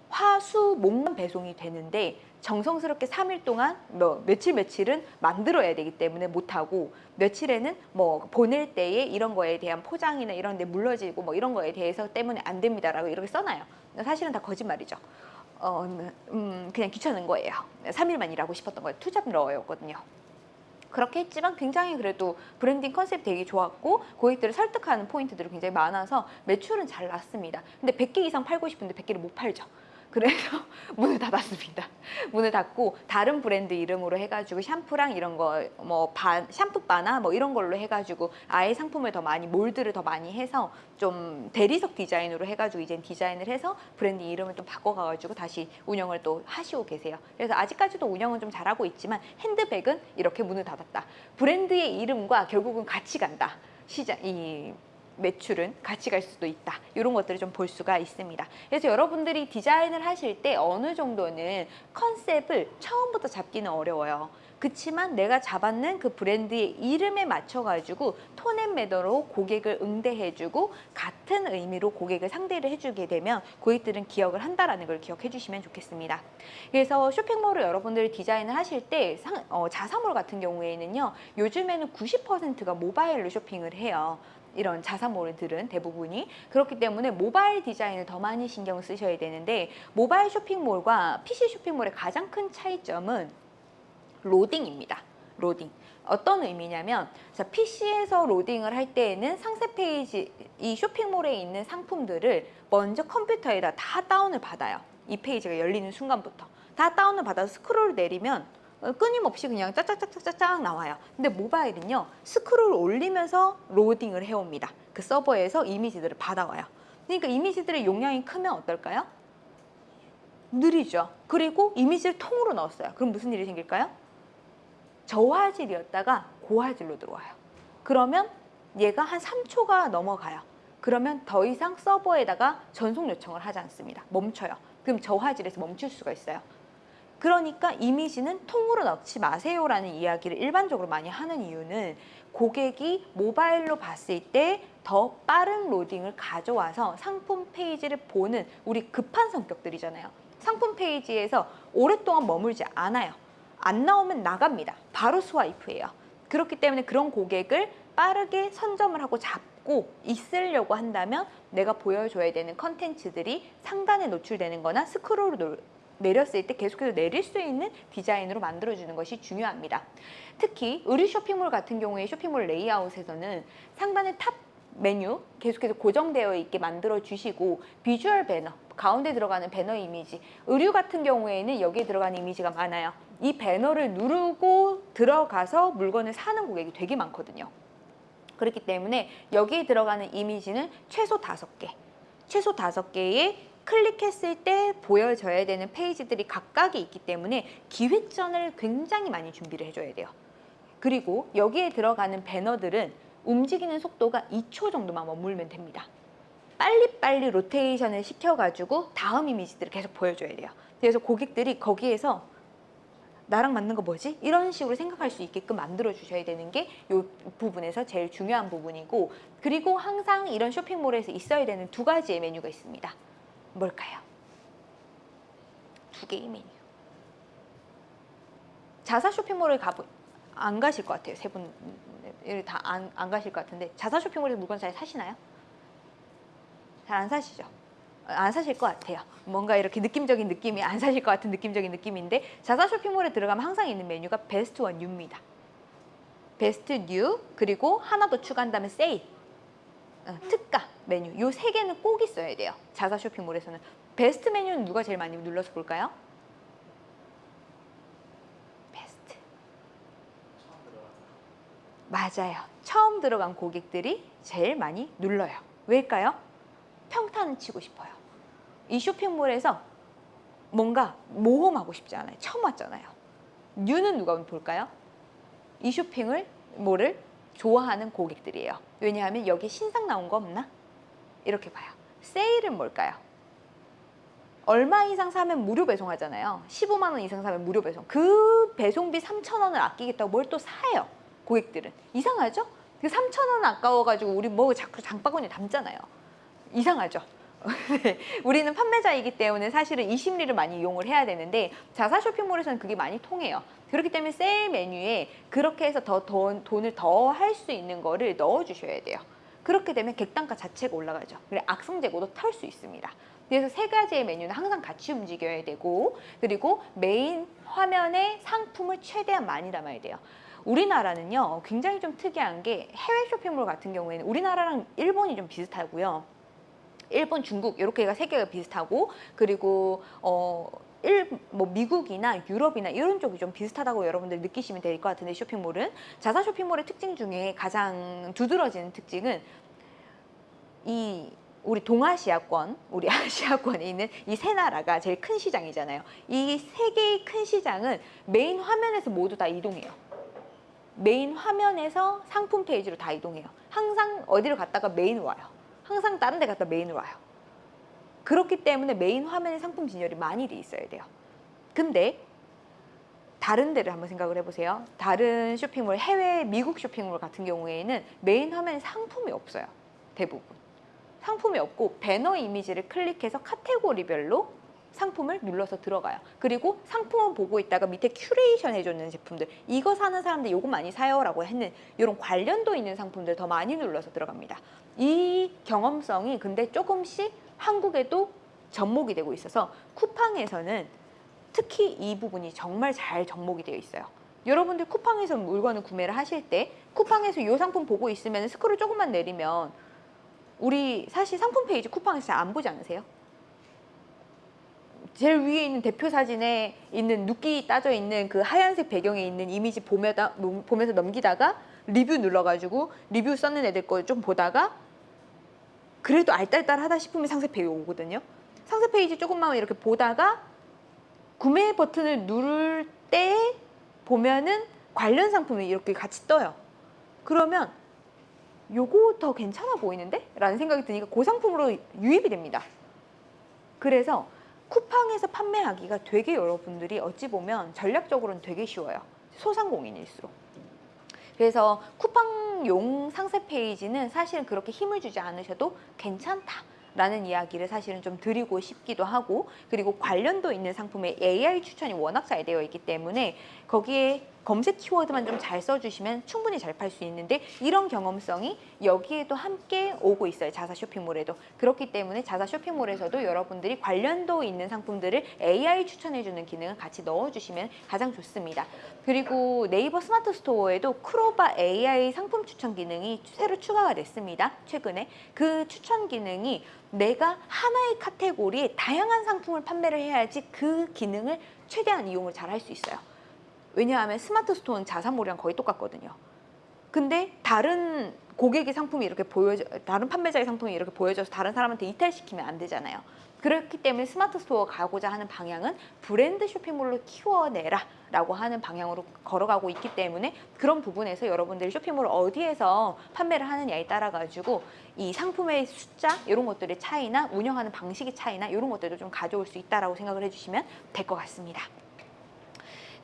화수 목만 배송이 되는데 정성스럽게 3일 동안 뭐 며칠 며칠은 만들어야 되기 때문에 못하고 며칠에는 뭐 보낼 때에 이런 거에 대한 포장이나 이런 데 물러지고 뭐 이런 거에 대해서 때문에 안 됩니다라고 이렇게 써놔요. 사실은 다 거짓말이죠. 어, 음, 그냥 귀찮은 거예요. 3일만 일하고 싶었던 거예요. two job러였거든요. 그렇게 했지만 굉장히 그래도 브랜딩 컨셉 되게 좋았고 고객들을 설득하는 포인트들이 굉장히 많아서 매출은 잘 났습니다. 근데 100개 이상 팔고 싶은데 100개를 못 팔죠. 그래서 문을 닫았습니다. 문을 닫고 다른 브랜드 이름으로 해가지고 샴푸랑 이런 거 뭐 샴푸 bar나 뭐 이런 걸로 해가지고 아예 상품을 더 많이 mold를 더 많이 해서 좀 대리석 디자인으로 해가지고 이제 디자인을 해서 브랜드 이름을 좀 바꿔가가지고 다시 운영을 또 하시고 계세요. 그래서 아직까지도 운영은 좀 잘하고 있지만 핸드백은 이렇게 문을 닫았다. 브랜드의 이름과 결국은 같이 간다. 시장 이 매출은 같이 갈 수도 있다. 이런 것들을 좀 볼 수가 있습니다. 그래서 여러분들이 디자인을 하실 때 어느 정도는 컨셉을 처음부터 잡기는 어려워요. 그치만 내가 잡았는 그 브랜드의 이름에 맞춰가지고 톤앤 매너로 고객을 응대해주고 같은 의미로 고객을 상대를 해주게 되면 고객들은 기억을 한다라는 걸 기억해 주시면 좋겠습니다. 그래서 쇼핑몰을 여러분들이 디자인을 하실 때 상, 어, 자사몰 같은 경우에는요. 요즘에는 90%가 모바일로 쇼핑을 해요. 이런 자사몰들은 대부분이 그렇기 때문에 모바일 디자인을 더 많이 신경 쓰셔야 되는데 모바일 쇼핑몰과 PC 쇼핑몰의 가장 큰 차이점은 로딩입니다. 로딩. 어떤 의미냐면 자, PC에서 로딩을 할 때에는 상세 페이지 이 쇼핑몰에 있는 상품들을 먼저 컴퓨터에다 다 다운을 받아요. 이 페이지가 열리는 순간부터 다 다운을 받아서 스크롤 내리면 어, 끊임없이 그냥 짝짝짝짝짝 나와요. 근데 모바일은요 스크롤 올리면서 로딩을 해옵니다. 그 서버에서 이미지들을 받아와요. 그러니까 이미지들의 용량이 크면 어떨까요? 느리죠. 그리고 이미지를 통으로 넣었어요. 그럼 무슨 일이 생길까요? 저화질이었다가 고화질로 들어와요. 그러면 얘가 한 3초가 넘어가요. 그러면 더 이상 서버에다가 전송 요청을 하지 않습니다. 멈춰요. 그럼 저화질에서 멈출 수가 있어요. 그러니까 이미지는 통으로 넣지 마세요라는 이야기를 일반적으로 많이 하는 이유는 고객이 모바일로 봤을 때 더 빠른 로딩을 가져와서 상품 페이지를 보는 우리 급한 성격들이잖아요. 상품 페이지에서 오랫동안 머물지 않아요. 안 나오면 나갑니다. 바로 스와이프예요. 그렇기 때문에 그런 고객을 빠르게 선점을 하고 잡고 있으려고 한다면 내가 보여줘야 되는 컨텐츠들이 상단에 노출되는 거나 스크롤로 내렸을 때 계속해서 내릴 수 있는 디자인으로 만들어주는 것이 중요합니다. 특히 의류 쇼핑몰 같은 경우에 쇼핑몰 레이아웃에서는 상단의 top 메뉴 계속해서 고정되어 있게 만들어 주시고 비주얼 배너 가운데 들어가는 배너 이미지 의류 같은 경우에는 여기에 들어가는 이미지가 많아요 이 배너를 누르고 들어가서 물건을 사는 고객이 되게 많거든요 그렇기 때문에 여기에 들어가는 이미지는 최소 다섯 개 최소 다섯 개의 클릭했을 때 보여져야 되는 페이지들이 각각이 있기 때문에 기획전을 굉장히 많이 준비를 해줘야 돼요. 그리고 여기에 들어가는 배너들은 움직이는 속도가 2초 정도만 머물면 됩니다. 빨리빨리 로테이션을 시켜가지고 다음 이미지들을 계속 보여줘야 돼요. 그래서 고객들이 거기에서 나랑 맞는 거 뭐지? 이런 식으로 생각할 수 있게끔 만들어 주셔야 되는 게 이 부분에서 제일 중요한 부분이고 그리고 항상 이런 쇼핑몰에서 있어야 되는 두 가지의 메뉴가 있습니다. 뭘까요? 두 개의 메뉴. 자사 쇼핑몰을 가보 안 가실 것 같아요. 세분다안 안 가실 것 같은데 자사 쇼핑몰에서 물건 잘 사시나요? 잘 안 사시죠? 안 사실 것 같아요. 뭔가 이렇게 느낌적인 느낌이 안 사실 것 같은 느낌적인 느낌인데 자사 쇼핑몰에 들어가면 항상 있는 메뉴가 베스트 and new입니다. 베스트 new 그리고 하나 더 추가한다면 세일 어, 특가 메뉴 요 세 개는 꼭 있어야 돼요. 자사 쇼핑몰에서는 베스트 메뉴는 누가 제일 많이 눌러서 볼까요? 베스트 맞아요. 처음 들어간 고객들이 제일 많이 눌러요. 왜일까요? 평탄 치고 싶어요. 이 쇼핑몰에서 뭔가 모험하고 싶지 않아요. 처음 왔잖아요. 뉴는 누가 볼까요? 이 쇼핑을 뭐를 좋아하는 고객들이에요. 왜냐하면 여기 신상 나온 거 없나? 이렇게 봐요. 세일은 뭘까요? 얼마 이상 사면 무료 배송하잖아요. 15만 원 이상 사면 무료 배송. 그 배송비 3천 원을 아끼겠다고 뭘 또 사요. 고객들은. 이상하죠? 그 3천 원 아까워가지고 우리 뭐 자꾸 장바구니에 담잖아요. 이상하죠? 네, 우리는 판매자이기 때문에 사실은 이 심리를 많이 이용을 해야 되는데 자사 쇼핑몰에서는 그게 많이 통해요. 그렇기 때문에 세일 메뉴에 그렇게 해서 더 돈, 돈을 더 할 수 있는 거를 넣어 주셔야 돼요. 그렇게 되면 객단가 자체가 올라가죠. 그래 악성 재고도 털 수 있습니다. 그래서 세 가지의 메뉴는 항상 같이 움직여야 되고 그리고 메인 화면에 상품을 최대한 많이 담아야 돼요. 우리나라는요 굉장히 좀 특이한 게 해외 쇼핑몰 같은 경우에는 우리나라랑 일본이 좀 비슷하고요. 일본, 중국 이렇게가 세 개가 비슷하고 그리고 어. 일, 뭐 미국이나 유럽이나 이런 쪽이 좀 비슷하다고 여러분들 느끼시면 될 것 같은데 쇼핑몰은 자사 쇼핑몰의 특징 중에 가장 두드러지는 특징은 이 우리 동아시아권, 우리 아시아권에 있는 이 세 나라가 제일 큰 시장이잖아요. 이 세 개의 큰 시장은 메인 화면에서 모두 다 이동해요. 메인 화면에서 상품 페이지로 다 이동해요. 항상 어디를 갔다가 메인 와요. 항상 다른 데 갔다 메인으로 와요. 그렇기 때문에 메인 화면에 상품 진열이 많이 돼 있어야 돼요. 근데 다른 데를 한번 생각을 해보세요. 다른 쇼핑몰, 해외 미국 쇼핑몰 같은 경우에는 메인 화면에 상품이 없어요. 대부분. 상품이 없고 배너 이미지를 클릭해서 카테고리별로 상품을 눌러서 들어가요. 그리고 상품을 보고 있다가 밑에 큐레이션 해주는 제품들 이거 사는 사람들 요거 많이 사요 라고 했는 이런 관련도 있는 상품들 더 많이 눌러서 들어갑니다. 이 경험성이 근데 조금씩 한국에도 접목이 되고 있어서 쿠팡에서는 특히 이 부분이 정말 잘 접목이 되어 있어요. 여러분들 쿠팡에서 물건을 구매를 하실 때 쿠팡에서 이 상품 보고 있으면 스크롤 조금만 내리면 우리 사실 상품 페이지 쿠팡에서 잘안 보지 않으세요? 제일 위에 있는 대표 사진에 있는 누끼 따져 있는 그 하얀색 배경에 있는 이미지 보면서, 보면서 넘기다가 리뷰 눌러가지고 리뷰 썼는 애들 거 좀 보다가 그래도 알딸딸하다 싶으면 상세 페이지 오거든요. 상세 페이지 조금만 이렇게 보다가 구매 버튼을 누를 때 보면은 관련 상품이 이렇게 같이 떠요. 그러면 요거 더 괜찮아 보이는데? 라는 생각이 드니까 그 상품으로 유입이 됩니다. 그래서 쿠팡에서 판매하기가 되게 여러분들이 어찌 보면 전략적으로는 되게 쉬워요. 소상공인일수록. 그래서 쿠팡용 상세 페이지는 사실은 그렇게 힘을 주지 않으셔도 괜찮다. 라는 이야기를 사실은 좀 드리고 싶기도 하고 그리고 관련도 있는 상품에 AI 추천이 워낙 잘 되어 있기 때문에 거기에 검색 키워드만 좀 잘 써주시면 충분히 잘 팔 수 있는데 이런 경험성이 여기에도 함께 오고 있어요. 자사 쇼핑몰에도. 그렇기 때문에 자사 쇼핑몰에서도 여러분들이 관련도 있는 상품들을 AI 추천해주는 기능을 같이 넣어주시면 가장 좋습니다. 그리고 네이버 스마트 스토어에도 클로바 AI 상품 추천 기능이 새로 추가가 됐습니다. 최근에. 그 추천 기능이 내가 하나의 카테고리에 다양한 상품을 판매를 해야지 그 기능을 최대한 이용을 잘 할 수 있어요. 왜냐하면 스마트 스토어는 자사몰이랑 거의 똑같거든요. 근데 다른 고객의 상품이 이렇게 보여져 다른 판매자의 상품이 이렇게 보여져서 다른 사람한테 이탈시키면 안 되잖아요. 그렇기 때문에 스마트 스토어 가고자 하는 방향은 브랜드 쇼핑몰로 키워내라 라고 하는 방향으로 걸어가고 있기 때문에 그런 부분에서 여러분들이 쇼핑몰을 어디에서 판매를 하느냐에 따라 가지고 이 상품의 숫자 이런 것들의 차이나 운영하는 방식의 차이나 이런 것들도 좀 가져올 수 있다라고 생각을 해주시면 될 것 같습니다.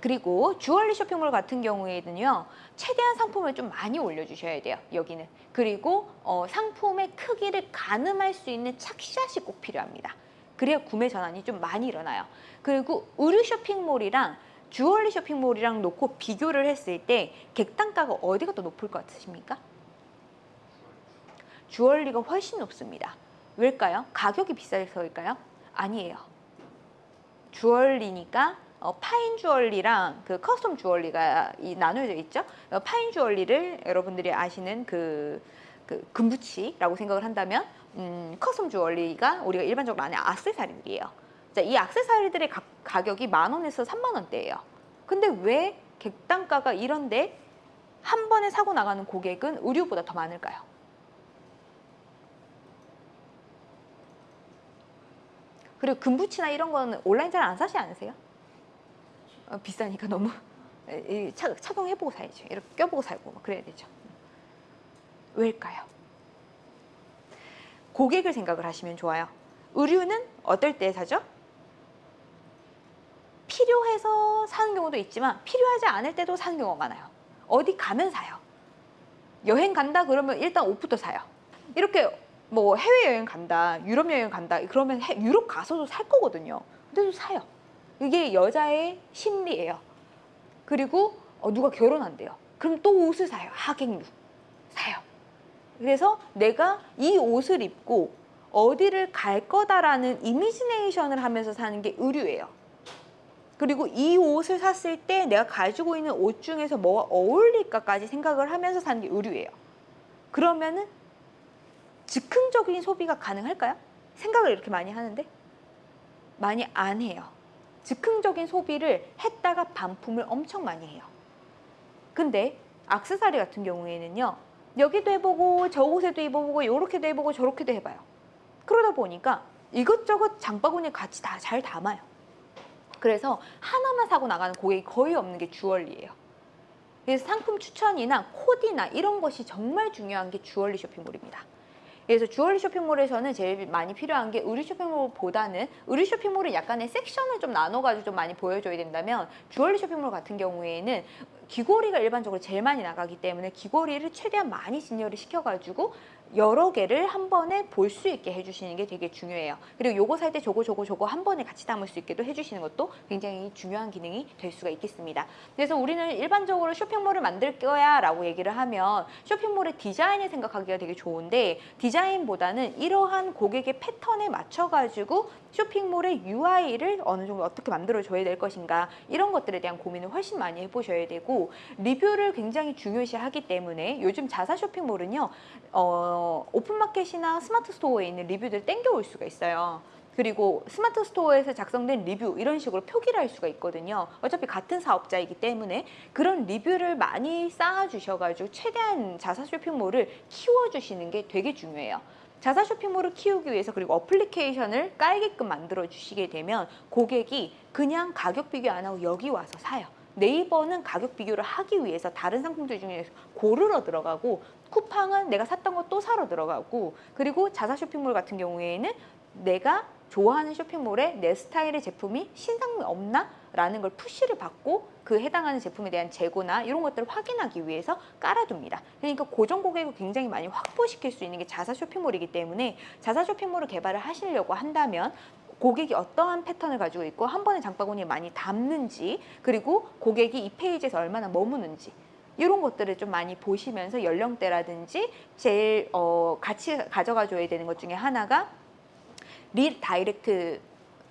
그리고 주얼리 쇼핑몰 같은 경우에는요 최대한 상품을 좀 많이 올려주셔야 돼요 여기는 그리고 어, 상품의 크기를 가늠할 수 있는 착샷이 꼭 필요합니다 그래야 구매 전환이 좀 많이 일어나요 그리고 의류 쇼핑몰이랑 주얼리 쇼핑몰이랑 놓고 비교를 했을 때 객단가가 어디가 더 높을 것 같으십니까? 주얼리가 훨씬 높습니다 왜일까요? 가격이 비싸서일까요? 아니에요 주얼리니까 어, fine 주얼리랑 그 custom 주얼리가 이 나눠져 있죠. 어, fine 주얼리를 여러분들이 아시는 그, 그 금붙이라고 생각을 한다면 음, custom 주얼리가 우리가 일반적으로 아는 악세사리들이에요. 자, 이 악세사리들의 가, 가격이 만 원에서 3만 원대예요. 근데 왜 객단가가 이런데 한 번에 사고 나가는 고객은 의류보다 더 많을까요? 그리고 금붙이나 이런 거는 온라인 잘 안 사지 않으세요? 어, 비싸니까 너무 이, 차, 착용해보고 사야죠. 이렇게 껴보고 살고 막 그래야 되죠. 왜일까요? 고객을 생각을 하시면 좋아요. 의류는 어떨 때 사죠? 필요해서 사는 경우도 있지만 필요하지 않을 때도 사는 경우가 많아요. 어디 가면 사요. 여행 간다 그러면 일단 옷부터 사요. 이렇게 뭐 해외여행 간다, 유럽 여행 간다 그러면 해, 유럽 가서도 살 거거든요. 근데도 사요. 이게 여자의 심리예요. 그리고 어, 누가 결혼한대요. 그럼 또 옷을 사요. 하객류 사요. 그래서 내가 이 옷을 입고 어디를 갈 거다라는 이미지네이션을 하면서 사는 게 의류예요. 그리고 이 옷을 샀을 때 내가 가지고 있는 옷 중에서 뭐가 어울릴까까지 생각을 하면서 사는 게 의류예요. 그러면은 즉흥적인 소비가 가능할까요? 생각을 이렇게 많이 하는데 많이 안 해요. 즉흥적인 소비를 했다가 반품을 엄청 많이 해요. 근데 악세사리 같은 경우에는요. 여기도 해보고 저곳에도 입어보고 이렇게도 해보고 저렇게도 해봐요. 그러다 보니까 이것저것 장바구니에 같이 다 잘 담아요. 그래서 하나만 사고 나가는 고객이 거의 없는 게 주얼리예요. 그래서 상품 추천이나 코디나 이런 것이 정말 중요한 게 주얼리 쇼핑몰입니다. 그래서 주얼리 쇼핑몰에서는 제일 많이 필요한 게 의류 쇼핑몰보다는 의류 쇼핑몰은 약간의 섹션을 좀 나눠가지고 좀 많이 보여줘야 된다면 주얼리 쇼핑몰 같은 경우에는 귀걸이가 일반적으로 제일 많이 나가기 때문에 귀걸이를 최대한 많이 진열을 시켜가지고 여러 개를 한 번에 볼 수 있게 해주시는 게 되게 중요해요. 그리고 요거 살 때 저거 저거 저거 한 번에 같이 담을 수 있게도 해주시는 것도 굉장히 중요한 기능이 될 수가 있겠습니다. 그래서 우리는 일반적으로 쇼핑몰을 만들 거야 라고 얘기를 하면 쇼핑몰의 디자인을 생각하기가 되게 좋은데 디자인보다는 이러한 고객의 패턴에 맞춰가지고 쇼핑몰의 UI를 어느 정도 어떻게 만들어줘야 될 것인가 이런 것들에 대한 고민을 훨씬 많이 해보셔야 되고 리뷰를 굉장히 중요시 하기 때문에 요즘 자사 쇼핑몰은요 어, 오픈마켓이나 스마트 스토어에 있는 리뷰들 땡겨올 수가 있어요. 그리고 스마트 스토어에서 작성된 리뷰 이런 식으로 표기를 할 수가 있거든요. 어차피 같은 사업자이기 때문에 그런 리뷰를 많이 쌓아 주셔가지고 최대한 자사 쇼핑몰을 키워 주시는 게 되게 중요해요 자사 쇼핑몰을 키우기 위해서 그리고 어플리케이션을 깔게끔 만들어 주시게 되면 고객이 그냥 가격 비교 안 하고 여기 와서 사요. 네이버는 가격 비교를 하기 위해서 다른 상품들 중에서 고르러 들어가고 쿠팡은 내가 샀던 거 또 사러 들어가고 그리고 자사 쇼핑몰 같은 경우에는 내가 좋아하는 쇼핑몰에 내 스타일의 제품이 신상이 없나? 라는 걸 푸시를 받고 그 해당하는 제품에 대한 재고나 이런 것들을 확인하기 위해서 깔아둡니다. 그러니까 고정 고객을 굉장히 많이 확보시킬 수 있는 게 자사 쇼핑몰이기 때문에 자사 쇼핑몰을 개발을 하시려고 한다면 고객이 어떠한 패턴을 가지고 있고 한 번에 장바구니에 많이 담는지 그리고 고객이 이 페이지에서 얼마나 머무는지 이런 것들을 좀 많이 보시면서 연령대라든지 제일 어, 같이 가져가 줘야 되는 것 중에 하나가 redirect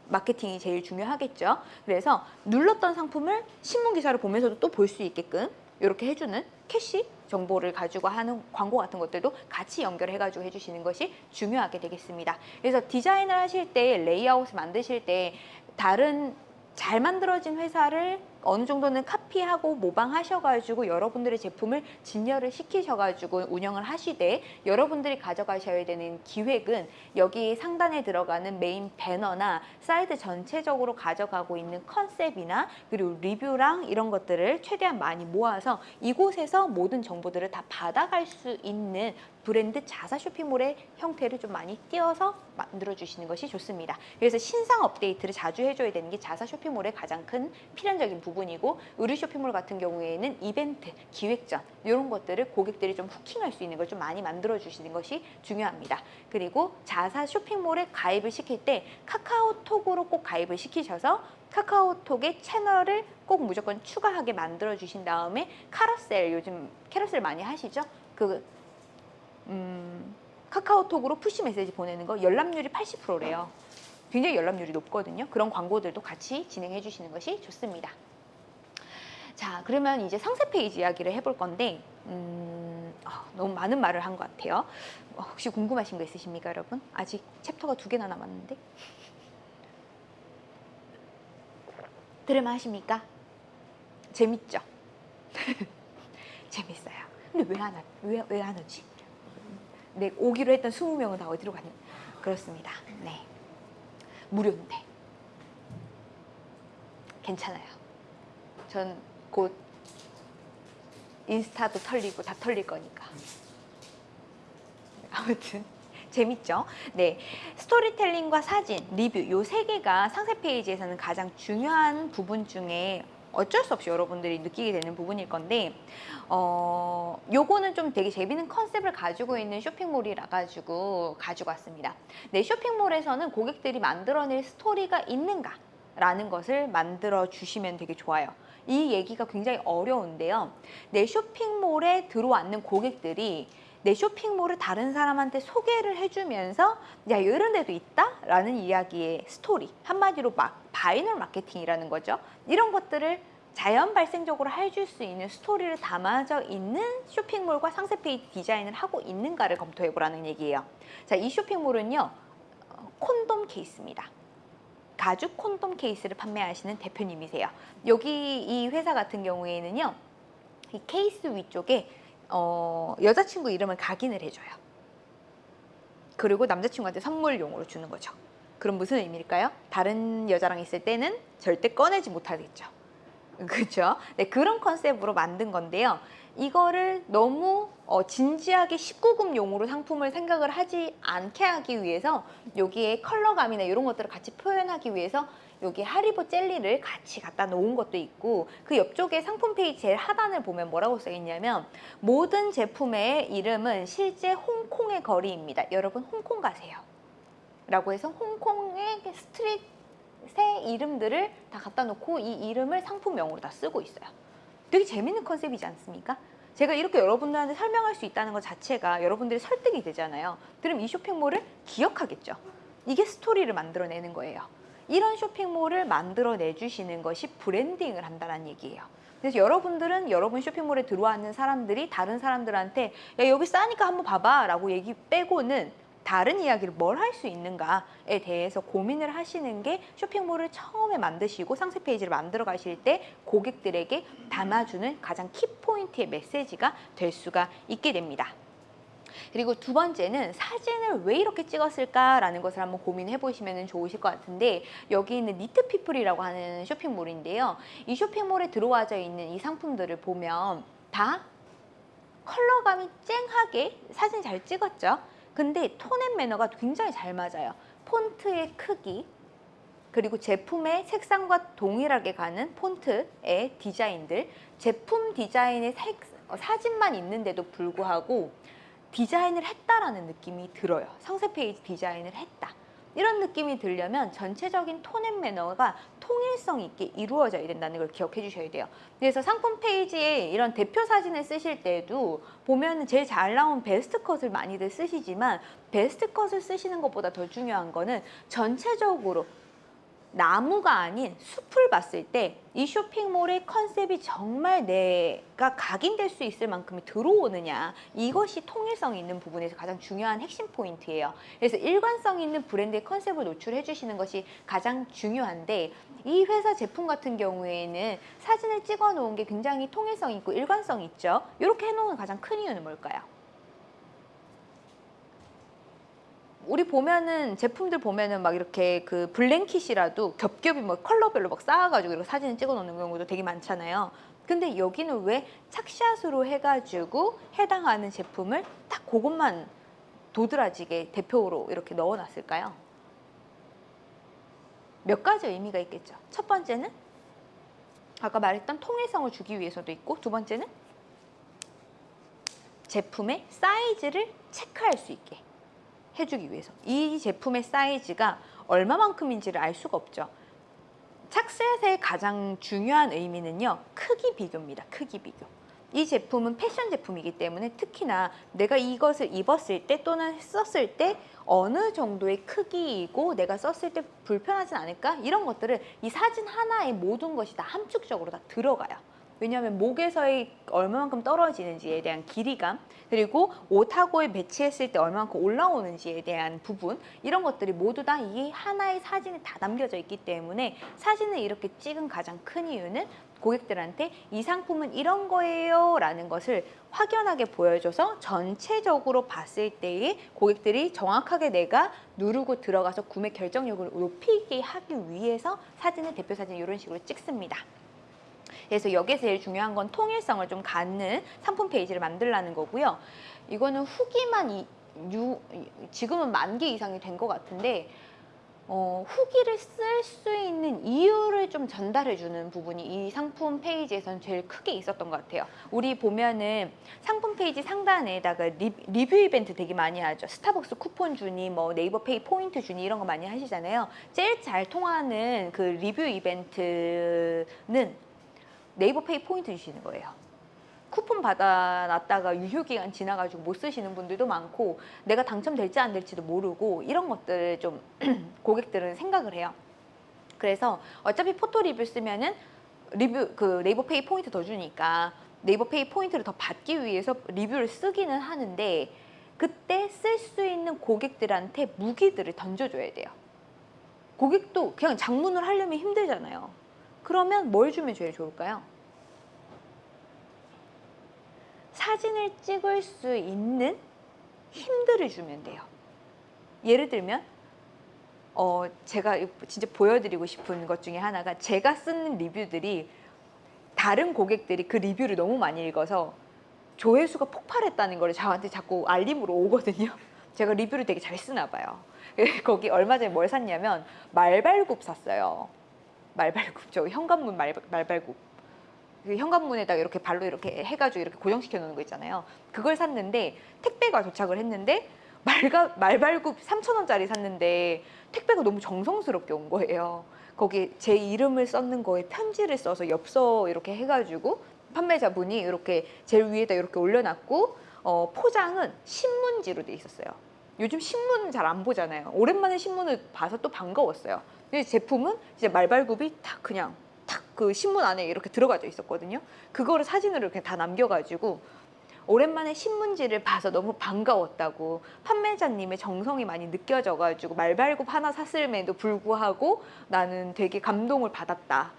마케팅이 제일 중요하겠죠. 그래서 눌렀던 상품을 신문 기사를 보면서도 또 볼 수 있게끔 이렇게 해주는 캐시 정보를 가지고 하는 광고 같은 것들도 같이 연결해가지고 해주시는 것이 중요하게 되겠습니다. 그래서 디자인을 하실 때 레이아웃을 만드실 때 다른 잘 만들어진 회사를 어느 정도는 카피 코피하고 모방하셔가지고 여러분들의 제품을 진열을 시키셔가지고 운영을 하시되 여러분들이 가져가셔야 되는 기획은 여기 상단에 들어가는 메인 배너나 사이트 전체적으로 가져가고 있는 컨셉이나 그리고 리뷰랑 이런 것들을 최대한 많이 모아서 이곳에서 모든 정보들을 다 받아갈 수 있는 브랜드 자사 쇼핑몰의 형태를 좀 많이 띄어서 만들어 주시는 것이 좋습니다. 그래서 신상 업데이트를 자주 해줘야 되는 게 자사 쇼핑몰의 가장 큰 필연적인 부분이고 의류 쇼핑몰 같은 경우에는 이벤트, 기획전 이런 것들을 고객들이 좀 hooking할 수 있는 걸 좀 많이 만들어 주시는 것이 중요합니다. 그리고 자사 쇼핑몰에 가입을 시킬 때 카카오톡으로 꼭 가입을 시키셔서 카카오톡의 채널을 꼭 무조건 추가하게 만들어 주신 다음에 carousel 요즘 carousel 많이 하시죠? 그 음, 카카오톡으로 푸시 메시지 보내는 거 열람률이 80%래요. 굉장히 열람률이 높거든요. 그런 광고들도 같이 진행해 주시는 것이 좋습니다. 자, 그러면 이제 상세 페이지 이야기를 해볼 건데 음, 아, 너무 많은 말을 한 것 같아요. 어, 혹시 궁금하신 거 있으십니까, 여러분? 아직 챕터가 두 개나 남았는데 들을만 하십니까? 재밌죠? 재밌어요. 근데 왜 안, 왜, 왜안 오지? 네, 오기로 했던 20명은 다 어디로 갔나? 그렇습니다. 네. 무료인데. 괜찮아요. 전 곧 인스타도 털리고 다 털릴 거니까. 아무튼 재밌죠? 네. 스토리텔링과 사진, 리뷰 요 세 개가 상세 페이지에서는 가장 중요한 부분 중에 어쩔 수 없이 여러분들이 느끼게 되는 부분일 건데 어 요거는 좀 되게 재밌는 컨셉을 가지고 있는 쇼핑몰이라 가지고 가지고 왔습니다. 내 쇼핑몰에서는 고객들이 만들어낼 스토리가 있는가? 라는 것을 만들어 주시면 되게 좋아요. 이 얘기가 굉장히 어려운데요. 내 쇼핑몰에 들어왔는 고객들이 내 쇼핑몰을 다른 사람한테 소개를 해주면서 야 이런 데도 있다? 라는 이야기의 스토리 한마디로 막 바이널 마케팅이라는 거죠. 이런 것들을 자연 발생적으로 해줄 수 있는 스토리를 담아져 있는 쇼핑몰과 상세 페이지 디자인을 하고 있는가를 검토해 보라는 얘기예요. 자 이 쇼핑몰은요 어, 콘돔 케이스입니다. 가죽 콘돔 케이스를 판매하시는 대표님이세요. 여기 이 회사 같은 경우에는요 이 케이스 위쪽에 어, 여자친구 이름을 각인을 해줘요. 그리고 남자친구한테 선물용으로 주는 거죠. 그럼 무슨 의미일까요? 다른 여자랑 있을 때는 절대 꺼내지 못하겠죠. 그렇죠? 네, 그런 컨셉으로 만든 건데요. 이거를 너무 어, 진지하게 19금 용으로 상품을 생각을 하지 않게 하기 위해서 여기에 컬러감이나 이런 것들을 같이 표현하기 위해서 여기 하리보 젤리를 같이 갖다 놓은 것도 있고 그 옆쪽에 상품 페이지 제일 하단을 보면 뭐라고 써 있냐면 모든 제품의 이름은 실제 홍콩의 거리입니다. 여러분 홍콩 가세요. 라고 해서 홍콩의 street의 이름들을 다 갖다 놓고 이 이름을 상품명으로 다 쓰고 있어요. 되게 재밌는 컨셉이지 않습니까? 제가 이렇게 여러분들한테 설명할 수 있다는 것 자체가 여러분들이 설득이 되잖아요. 그럼 이 쇼핑몰을 기억하겠죠. 이게 스토리를 만들어내는 거예요. 이런 쇼핑몰을 만들어 내 주시는 것이 branding을 한다는 얘기예요. 그래서 여러분들은 여러분 쇼핑몰에 들어왔는 사람들이 다른 사람들한테 야 여기 싸니까 한번 봐봐 라고 얘기 빼고는 다른 이야기를 뭘 할 수 있는가에 대해서 고민을 하시는 게 쇼핑몰을 처음에 만드시고 상세 페이지를 만들어 가실 때 고객들에게 담아주는 가장 키포인트의 메시지가 될 수가 있게 됩니다. 그리고 두 번째는 사진을 왜 이렇게 찍었을까라는 것을 한번 고민해 보시면 좋으실 것 같은데 여기 있는 니트피플이라고 하는 쇼핑몰인데요. 이 쇼핑몰에 들어와져 있는 이 상품들을 보면 다 컬러감이 쨍하게 사진 잘 찍었죠. 근데 tone and manner가 굉장히 잘 맞아요. 폰트의 크기, 그리고 제품의 색상과 동일하게 가는 폰트의 디자인들, 제품 디자인의 색, 어, 사진만 있는데도 불구하고 디자인을 했다라는 느낌이 들어요. 상세 페이지 디자인을 했다. 이런 느낌이 들려면 전체적인 tone and manner가 통일성 있게 이루어져야 된다는 걸 기억해 주셔야 돼요. 그래서 상품 페이지에 이런 대표 사진을 쓰실 때도 보면 제일 잘 나온 베스트 컷을 많이들 쓰시지만 베스트 컷을 쓰시는 것보다 더 중요한 거는 전체적으로 나무가 아닌 숲을 봤을 때 이 쇼핑몰의 컨셉이 정말 내가 각인될 수 있을 만큼이 들어오느냐 이것이 통일성 있는 부분에서 가장 중요한 핵심 포인트예요. 그래서 일관성 있는 브랜드의 컨셉을 노출해 주시는 것이 가장 중요한데 이 회사 제품 같은 경우에는 사진을 찍어 놓은 게 굉장히 통일성 있고 일관성 있죠. 이렇게 해놓은 가장 큰 이유는 뭘까요? 우리 보면은 제품들 보면은 막 이렇게 그 블랭킷이라도 겹겹이 뭐 컬러별로 막 쌓아가지고 이렇게 사진을 찍어 놓는 경우도 되게 많잖아요. 근데 여기는 왜 착샷으로 해가지고 해당하는 제품을 딱 그것만 도드라지게 대표로 이렇게 넣어놨을까요? 몇 가지 의미가 있겠죠. 첫 번째는 아까 말했던 통일성을 주기 위해서도 있고 두 번째는 제품의 사이즈를 체크할 수 있게 해주기 위해서 이 제품의 사이즈가 얼마만큼인지를 알 수가 없죠. 착셋의 가장 중요한 의미는요. 크기 비교입니다. 크기 비교. 이 제품은 패션 제품이기 때문에 특히나 내가 이것을 입었을 때 또는 썼을 때 어느 정도의 크기이고 내가 썼을 때 불편하진 않을까? 이런 것들을 이 사진 하나에 모든 것이 다 함축적으로 다 들어가요. 왜냐하면 목에서의 얼마만큼 떨어지는지에 대한 길이감 그리고 옷하고에 매치했을 때 얼마만큼 올라오는지에 대한 부분 이런 것들이 모두 다 이 하나의 사진에 다 담겨져 있기 때문에 사진을 이렇게 찍은 가장 큰 이유는 고객들한테 이 상품은 이런 거예요 라는 것을 확연하게 보여줘서 전체적으로 봤을 때에 고객들이 정확하게 내가 누르고 들어가서 구매 결정력을 높이게 하기 위해서 사진을 대표 사진 이런 식으로 찍습니다. 그래서 여기에 제일 중요한 건 통일성을 좀 갖는 상품 페이지를 만들라는 거고요. 이거는 후기만 이, 유, 지금은 만 개 이상이 된 것 같은데 어, 후기를 쓸 수 있는 이유를 좀 전달해 주는 부분이 이 상품 페이지에서는 제일 크게 있었던 것 같아요. 우리 보면은 상품 페이지 상단에다가 리, 리뷰 이벤트 되게 많이 하죠. 스타벅스 쿠폰 주니 뭐 네이버 페이 포인트 주니 이런 거 많이 하시잖아요. 제일 잘 통하는 그 리뷰 이벤트는 네이버 페이 포인트 주시는 거예요. 쿠폰 받아놨다가 유효기간 지나가지고 못 쓰시는 분들도 많고 내가 당첨될지 안 될지도 모르고 이런 것들을 좀 고객들은 생각을 해요. 그래서 어차피 포토 리뷰 쓰면은 리뷰 그 네이버 페이 포인트 더 주니까 네이버 페이 포인트를 더 받기 위해서 리뷰를 쓰기는 하는데 그때 쓸 수 있는 고객들한테 무기들을 던져줘야 돼요. 고객도 그냥 장문을 하려면 힘들잖아요. 그러면 뭘 주면 제일 좋을까요? 사진을 찍을 수 있는 힘들을 주면 돼요. 예를 들면 어 제가 진짜 보여드리고 싶은 것 중에 하나가 제가 쓰는 리뷰들이 다른 고객들이 그 리뷰를 너무 많이 읽어서 조회수가 폭발했다는 걸 저한테 자꾸 알림으로 오거든요. 제가 리뷰를 되게 잘 쓰나 봐요. 거기 얼마 전에 뭘 샀냐면 말발굽 샀어요. 말발굽 저 현관문 말, 말발굽. 그 현관문에다가 이렇게 발로 이렇게 해가지고 이렇게 고정시켜 놓는 거 있잖아요. 그걸 샀는데 택배가 도착을 했는데 말가, 말발굽 3,000원짜리 샀는데 택배가 너무 정성스럽게 온 거예요. 거기 제 이름을 썼는 거에 편지를 써서 엽서 이렇게 해가지고 판매자분이 이렇게 제일 위에다 이렇게 올려놨고 어, 포장은 신문지로 돼 있었어요 요즘 신문 잘 안 보잖아요 오랜만에 신문을 봐서 또 반가웠어요 근데 제품은 이제 말발굽이 탁 그냥 탁 그 신문 안에 이렇게 들어가져 있었거든요. 그거를 사진으로 이렇게 다 남겨가지고 오랜만에 신문지를 봐서 너무 반가웠다고 판매자님의 정성이 많이 느껴져가지고 말발굽 하나 샀음에도 불구하고 나는 되게 감동을 받았다.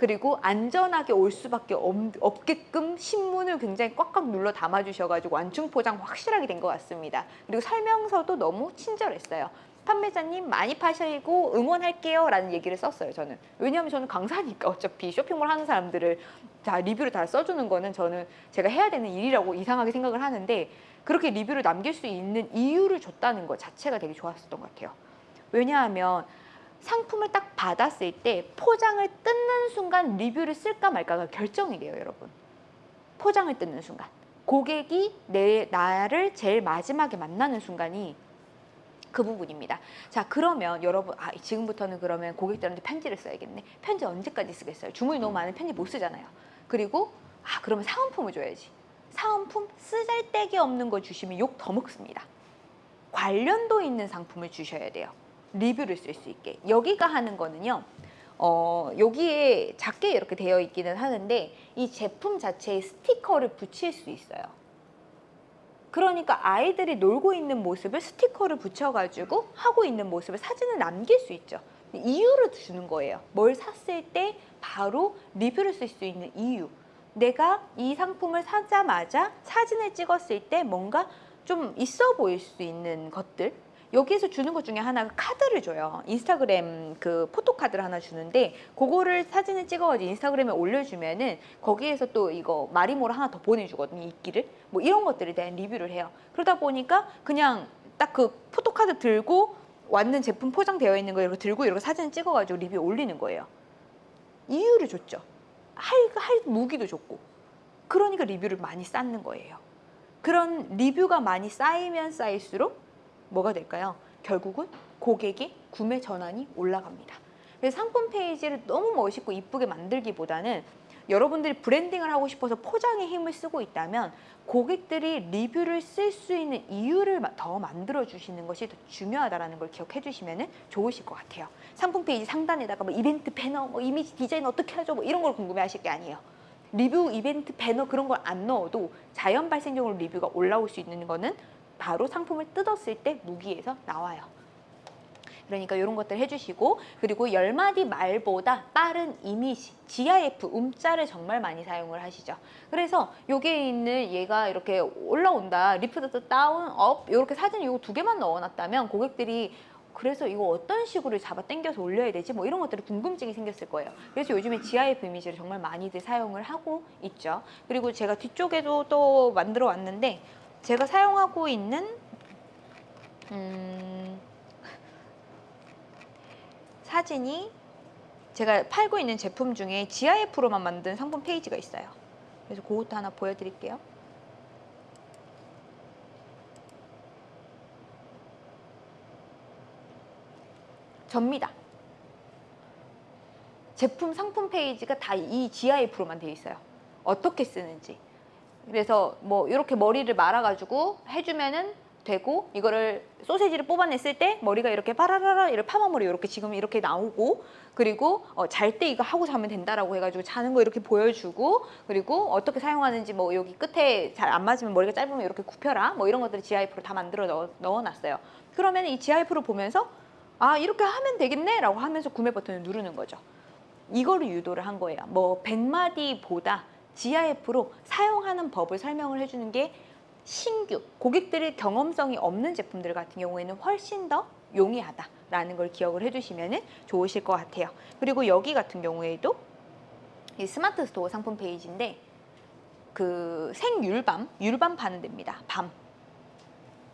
그리고 안전하게 올 수밖에 없, 게끔 신문을 굉장히 꽉꽉 눌러 담아 주셔가지고 완충 포장 확실하게 된 것 같습니다. 그리고 설명서도 너무 친절했어요. 판매자님 많이 파시고 응원할게요 라는 얘기를 썼어요 저는 왜냐하면 저는 강사니까 어차피 쇼핑몰 하는 사람들을 다 리뷰를 다 써주는 거는 저는 제가 해야 되는 일이라고 이상하게 생각을 하는데 그렇게 리뷰를 남길 수 있는 이유를 줬다는 것 자체가 되게 좋았었던 것 같아요 왜냐하면 상품을 딱 받았을 때 포장을 뜯는 순간 리뷰를 쓸까 말까가 결정이 돼요 여러분 포장을 뜯는 순간 고객이 내 나를 제일 마지막에 만나는 순간이 그 부분입니다. 자 그러면 여러분 아 지금부터는 그러면 고객들한테 편지를 써야겠네. 편지 언제까지 쓰겠어요? 주문이 너무 많은 편지 못 쓰잖아요. 그리고 아 그러면 사은품을 줘야지. 사은품 쓰잘데기 없는 거 주시면 욕 더 먹습니다. 관련도 있는 상품을 주셔야 돼요. 리뷰를 쓸 수 있게. 여기가 하는 거는요 어, 여기에 작게 이렇게 되어 있기는 하는데 이 제품 자체에 스티커를 붙일 수 있어요. 그러니까 아이들이 놀고 있는 모습을 스티커를 붙여가지고 하고 있는 모습을 사진을 남길 수 있죠. 이유를 주는 거예요. 뭘 샀을 때 바로 리뷰를 쓸 수 있는 이유. 내가 이 상품을 사자마자 사진을 찍었을 때 뭔가 좀 있어 보일 수 있는 것들 여기에서 주는 것 중에 하나가 카드를 줘요. 인스타그램 그 포토카드를 하나 주는데 그거를 사진을 찍어가지고 인스타그램에 올려주면은 거기에서 또 이거 마리모를 하나 더 보내주거든요 이끼를. 뭐 이런 것들에 대한 리뷰를 해요. 그러다 보니까 그냥 딱 그 포토카드 들고 왔는 제품 포장되어 있는 거 이렇게 들고 이렇게 사진을 찍어가지고 리뷰 올리는 거예요. 이유를 줬죠. 할, 할 무기도 줬고. 그러니까 리뷰를 많이 쌓는 거예요. 그런 리뷰가 많이 쌓이면 쌓일수록 뭐가 될까요? 결국은 고객의 구매 전환이 올라갑니다. 그래서 상품 페이지를 너무 멋있고 이쁘게 만들기보다는 여러분들이 branding을 하고 싶어서 포장에 힘을 쓰고 있다면 고객들이 리뷰를 쓸 수 있는 이유를 마- 더 만들어 주시는 것이 더 중요하다는 걸 기억해 주시면 좋으실 것 같아요. 상품 페이지 상단에다가 뭐 이벤트 배너, 뭐 이미지 디자인 어떻게 하죠? 뭐 이런 걸 궁금해 하실 게 아니에요. 리뷰 이벤트 배너 그런 걸 안 넣어도 자연 발생적으로 리뷰가 올라올 수 있는 거는 바로 상품을 뜯었을 때 무기에서 나와요. 그러니까 이런 것들 해주시고 그리고 열 마디 말보다 빠른 이미지 GIF 움짤을 정말 많이 사용을 하시죠. 그래서 여기에 있는 얘가 이렇게 올라온다 lift down up 이렇게 사진 이거 두 개만 넣어놨다면 고객들이 그래서 이거 어떤 식으로 잡아 당겨서 올려야 되지 뭐 이런 것들이 궁금증이 생겼을 거예요 그래서 요즘에 GIF 이미지를 정말 많이들 사용을 하고 있죠 그리고 제가 뒤쪽에도 또 만들어 왔는데 제가 사용하고 있는 음, 사진이 제가 팔고 있는 제품 중에 GIF로만 만든 상품 페이지가 있어요 그래서 그것도 하나 보여드릴게요 접니다. 제품 상품 페이지가 다 이 GIF로만 되어 있어요. 어떻게 쓰는지. 그래서 뭐 이렇게 머리를 말아가지고 해주면은 되고 이거를 소세지를 뽑아냈을 때 머리가 이렇게 파라라라 이렇게 파마머리 이렇게 지금 이렇게 나오고 그리고 어, 잘 때 이거 하고 자면 된다라고 해가지고 자는 거 이렇게 보여주고 그리고 어떻게 사용하는지 뭐 여기 끝에 잘 안 맞으면 머리가 짧으면 이렇게 굽혀라 뭐 이런 것들을 GIF로 다 만들어 넣어, 넣어놨어요. 그러면 이 GIF를 보면서 아 이렇게 하면 되겠네 라고 하면서 구매 버튼을 누르는 거죠 이거를 유도를 한 거예요 뭐 100마디보다 GIF로 사용하는 법을 설명을 해주는 게 신규 고객들의 경험성이 없는 제품들 같은 경우에는 훨씬 더 용이하다라는 걸 기억을 해주시면 좋으실 것 같아요. 그리고 여기 같은 경우에도 이 스마트 스토어 상품 페이지인데 그 생율밤, 율밤 파는 데입니다. 밤.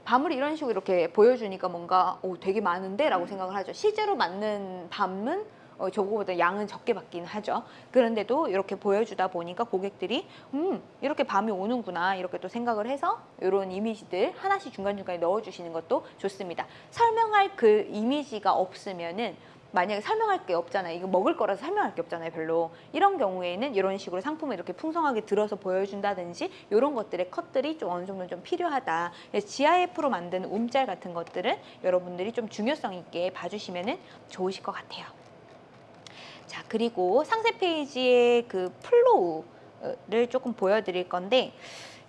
밤을 이런 식으로 이렇게 보여주니까 뭔가 오, 되게 많은데? 라고 생각을 하죠. 실제로 맞는 밤은 어, 저거보다 양은 적게 받긴 하죠 그런데도 이렇게 보여주다 보니까 고객들이 음 이렇게 밤이 오는구나 이렇게 또 생각을 해서 이런 이미지들 하나씩 중간중간에 넣어주시는 것도 좋습니다 설명할 그 이미지가 없으면은 만약에 설명할 게 없잖아요. 이거 먹을 거라서 설명할 게 없잖아요. 별로. 이런 경우에는 이런 식으로 상품을 이렇게 풍성하게 들어서 보여준다든지 이런 것들의 컷들이 좀 어느 정도 좀 필요하다. 그래서 GIF로 만든 움짤 같은 것들은 여러분들이 좀 중요성 있게 봐주시면 좋으실 것 같아요. 자 그리고 상세 페이지의 그 flow를 조금 보여드릴 건데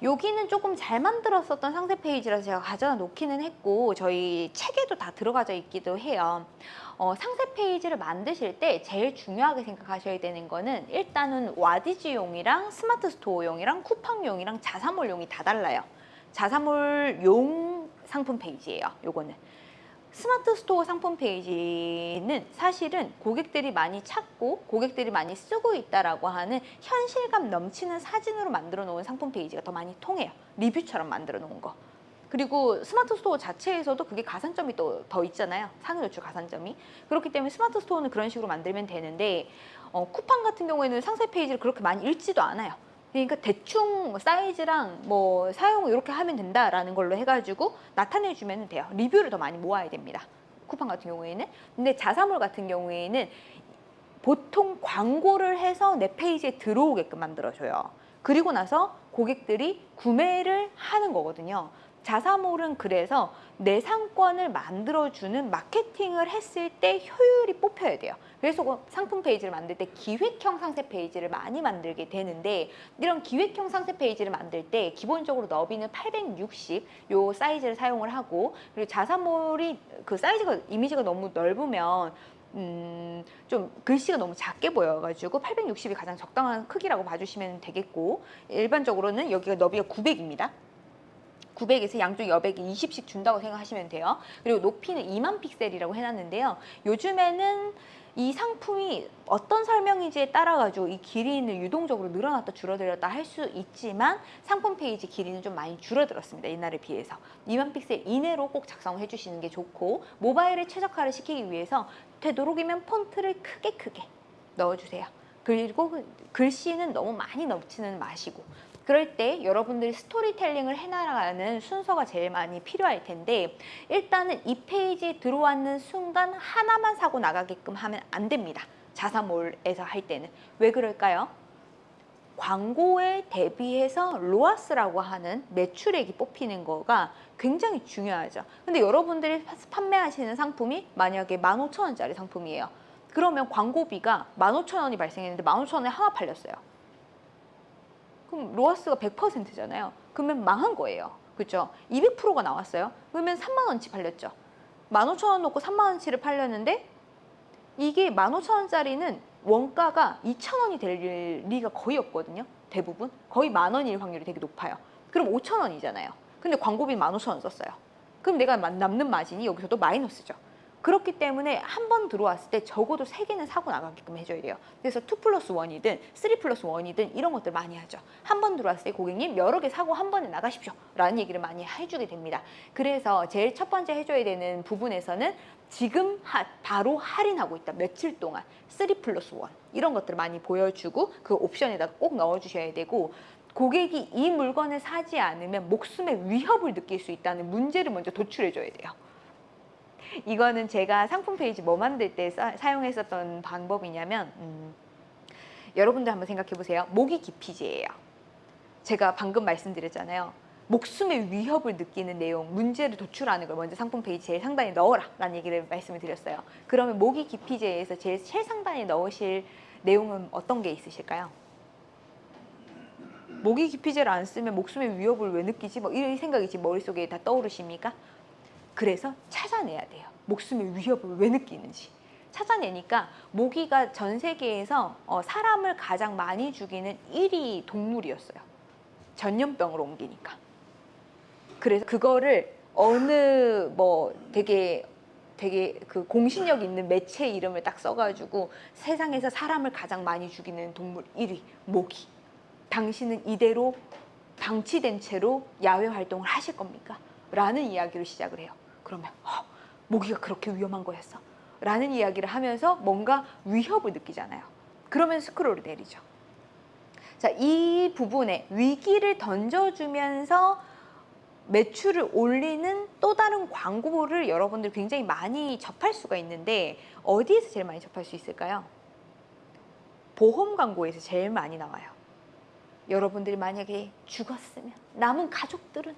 여기는 조금 잘 만들었었던 상세 페이지라서 제가 가져다 놓기는 했고 저희 책에도 다 들어가져 있기도 해요. 어, 상세 페이지를 만드실 때 제일 중요하게 생각하셔야 되는 거는 일단은 와디즈용이랑 스마트 스토어용이랑 쿠팡용이랑 자사몰용이 다 달라요. 자사몰용 상품 페이지예요 요거는 스마트 스토어 상품 페이지는 사실은 고객들이 많이 찾고 고객들이 많이 쓰고 있다라고 하는 현실감 넘치는 사진으로 만들어 놓은 상품 페이지가 더 많이 통해요. 리뷰처럼 만들어 놓은 거. 그리고 스마트 스토어 자체에서도 그게 가산점이 또 더 있잖아요. 상위 노출 가산점이. 그렇기 때문에 스마트 스토어는 그런 식으로 만들면 되는데 어, 쿠팡 같은 경우에는 상세 페이지를 그렇게 많이 읽지도 않아요. 그러니까 대충 뭐 사이즈랑 뭐 사용을 이렇게 하면 된다라는 걸로 해가지고 나타내주면 돼요. 리뷰를 더 많이 모아야 됩니다. 쿠팡 같은 경우에는. 근데 자사몰 같은 경우에는 보통 광고를 해서 내 페이지에 들어오게끔 만들어줘요. 그리고 나서 고객들이 구매를 하는 거거든요. 자사몰은 그래서 내 상권을 만들어주는 마케팅을 했을 때 효율이 뽑혀야 돼요. 그래서 그 상품 페이지를 만들 때 기획형 상세 페이지를 많이 만들게 되는데 이런 기획형 상세 페이지를 만들 때 기본적으로 너비는 860 요 사이즈를 사용을 하고 그리고 자사몰이 그 사이즈가 이미지가 너무 넓으면 음, 좀 글씨가 너무 작게 보여가지고 860이 가장 적당한 크기라고 봐주시면 되겠고 일반적으로는 여기가 너비가 900입니다. 900에서 양쪽 여백이 20씩 준다고 생각하시면 돼요. 그리고 높이는 2만 픽셀이라고 해놨는데요. 요즘에는 이 상품이 어떤 설명인지에 따라 가지고 이 길이는 유동적으로 늘어났다 줄어들었다 할 수 있지만 상품 페이지 길이는 좀 많이 줄어들었습니다. 옛날에 비해서 2만 픽셀 이내로 꼭 작성을 해주시는 게 좋고 모바일에 최적화를 시키기 위해서 되도록이면 폰트를 크게 크게 넣어주세요. 그리고 그 글씨는 너무 많이 넣지는 마시고 그럴 때 여러분들이 스토리텔링을 해나가는 순서가 제일 많이 필요할 텐데 일단은 이 페이지에 들어왔는 순간 하나만 사고 나가게끔 하면 안 됩니다. 자사몰에서 할 때는. 왜 그럴까요? 광고에 대비해서 로아스라고 하는 매출액이 뽑히는 거가 굉장히 중요하죠. 근데 여러분들이 판매하시는 상품이 만약에 15,000원짜리 상품이에요. 그러면 광고비가 15,000원이 발생했는데 15,000원에 하나 팔렸어요. 그럼 로아스가 100%잖아요. 그러면 망한 거예요. 그렇죠? 200%가 나왔어요. 그러면 3만 원치 팔렸죠. 15,000원 놓고 3만 원치를 팔렸는데 이게 15,000원짜리는 원가가 2,000원이 될 리가 거의 없거든요. 대부분. 거의 만 원일 확률이 되게 높아요. 그럼 5,000원이잖아요. 근데 광고비 15,000원 썼어요. 그럼 내가 남는 마진이 여기서도 마이너스죠. 그렇기 때문에 한 번 들어왔을 때 적어도 세 개는 사고 나가게끔 해줘야 돼요. 그래서 2 플러스 1이든 3 플러스 1이든 이런 것들 많이 하죠. 한 번 들어왔을 때 고객님 여러 개 사고 한 번에 나가십시오. 라는 얘기를 많이 해주게 됩니다. 그래서 제일 첫 번째 해줘야 되는 부분에서는 지금 하, 바로 할인하고 있다. 며칠 동안 3 플러스 1 이런 것들을 많이 보여주고 그 옵션에다 꼭 넣어주셔야 되고 고객이 이 물건을 사지 않으면 목숨의 위협을 느낄 수 있다는 문제를 먼저 도출해줘야 돼요. 이거는 제가 상품 페이지 뭐 만들 때 사, 용했었던 방법이냐면 음, 여러분들 한번 생각해 보세요. 모기 기피제예요. 제가 방금 말씀드렸잖아요. 목숨의 위협을 느끼는 내용, 문제를 도출하는 걸 먼저 상품 페이지 제일 상단에 넣어라 라는 얘기를 말씀을 드렸어요. 그러면 모기 기피제에서 제일 최 상단에 넣으실 내용은 어떤 게 있으실까요? 모기 기피제를 안 쓰면 목숨의 위협을 왜 느끼지? 뭐 이런 생각이 지금 머릿속에 다 떠오르십니까? 그래서 찾아내야 돼요. 목숨의 위협을 왜 느끼는지. 찾아내니까 모기가 전 세계에서 어, 사람을 가장 많이 죽이는 1위 동물이었어요. 전염병으로 옮기니까. 그래서 그거를 어느 뭐 되게 되게 그 공신력 있는 매체 이름을 딱 써가지고 세상에서 사람을 가장 많이 죽이는 동물 1위 모기. 당신은 이대로 방치된 채로 야외 활동을 하실 겁니까? 라는 이야기로 시작을 해요. 그러면 어, 모기가 그렇게 위험한 거였어? 라는 이야기를 하면서 뭔가 위협을 느끼잖아요. 그러면 스크롤을 내리죠. 자, 이 부분에 위기를 던져주면서 매출을 올리는 또 다른 광고를 여러분들 굉장히 많이 접할 수가 있는데 어디에서 제일 많이 접할 수 있을까요? 보험 광고에서 제일 많이 나와요. 여러분들이 만약에 죽었으면 남은 가족들은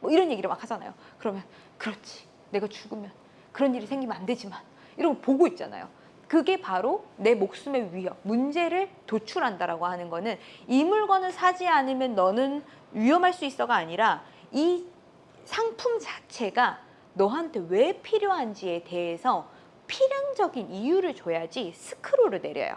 뭐 이런 얘기를 막 하잖아요. 그러면 그렇지. 내가 죽으면 그런 일이 생기면 안 되지만 이런 거 보고 있잖아요. 그게 바로 내 목숨의 위협, 문제를 도출한다라고 하는 거는 이 물건을 사지 않으면 너는 위험할 수 있어가 아니라 이 상품 자체가 너한테 왜 필요한지에 대해서 필연적인 이유를 줘야지 스크롤을 내려요.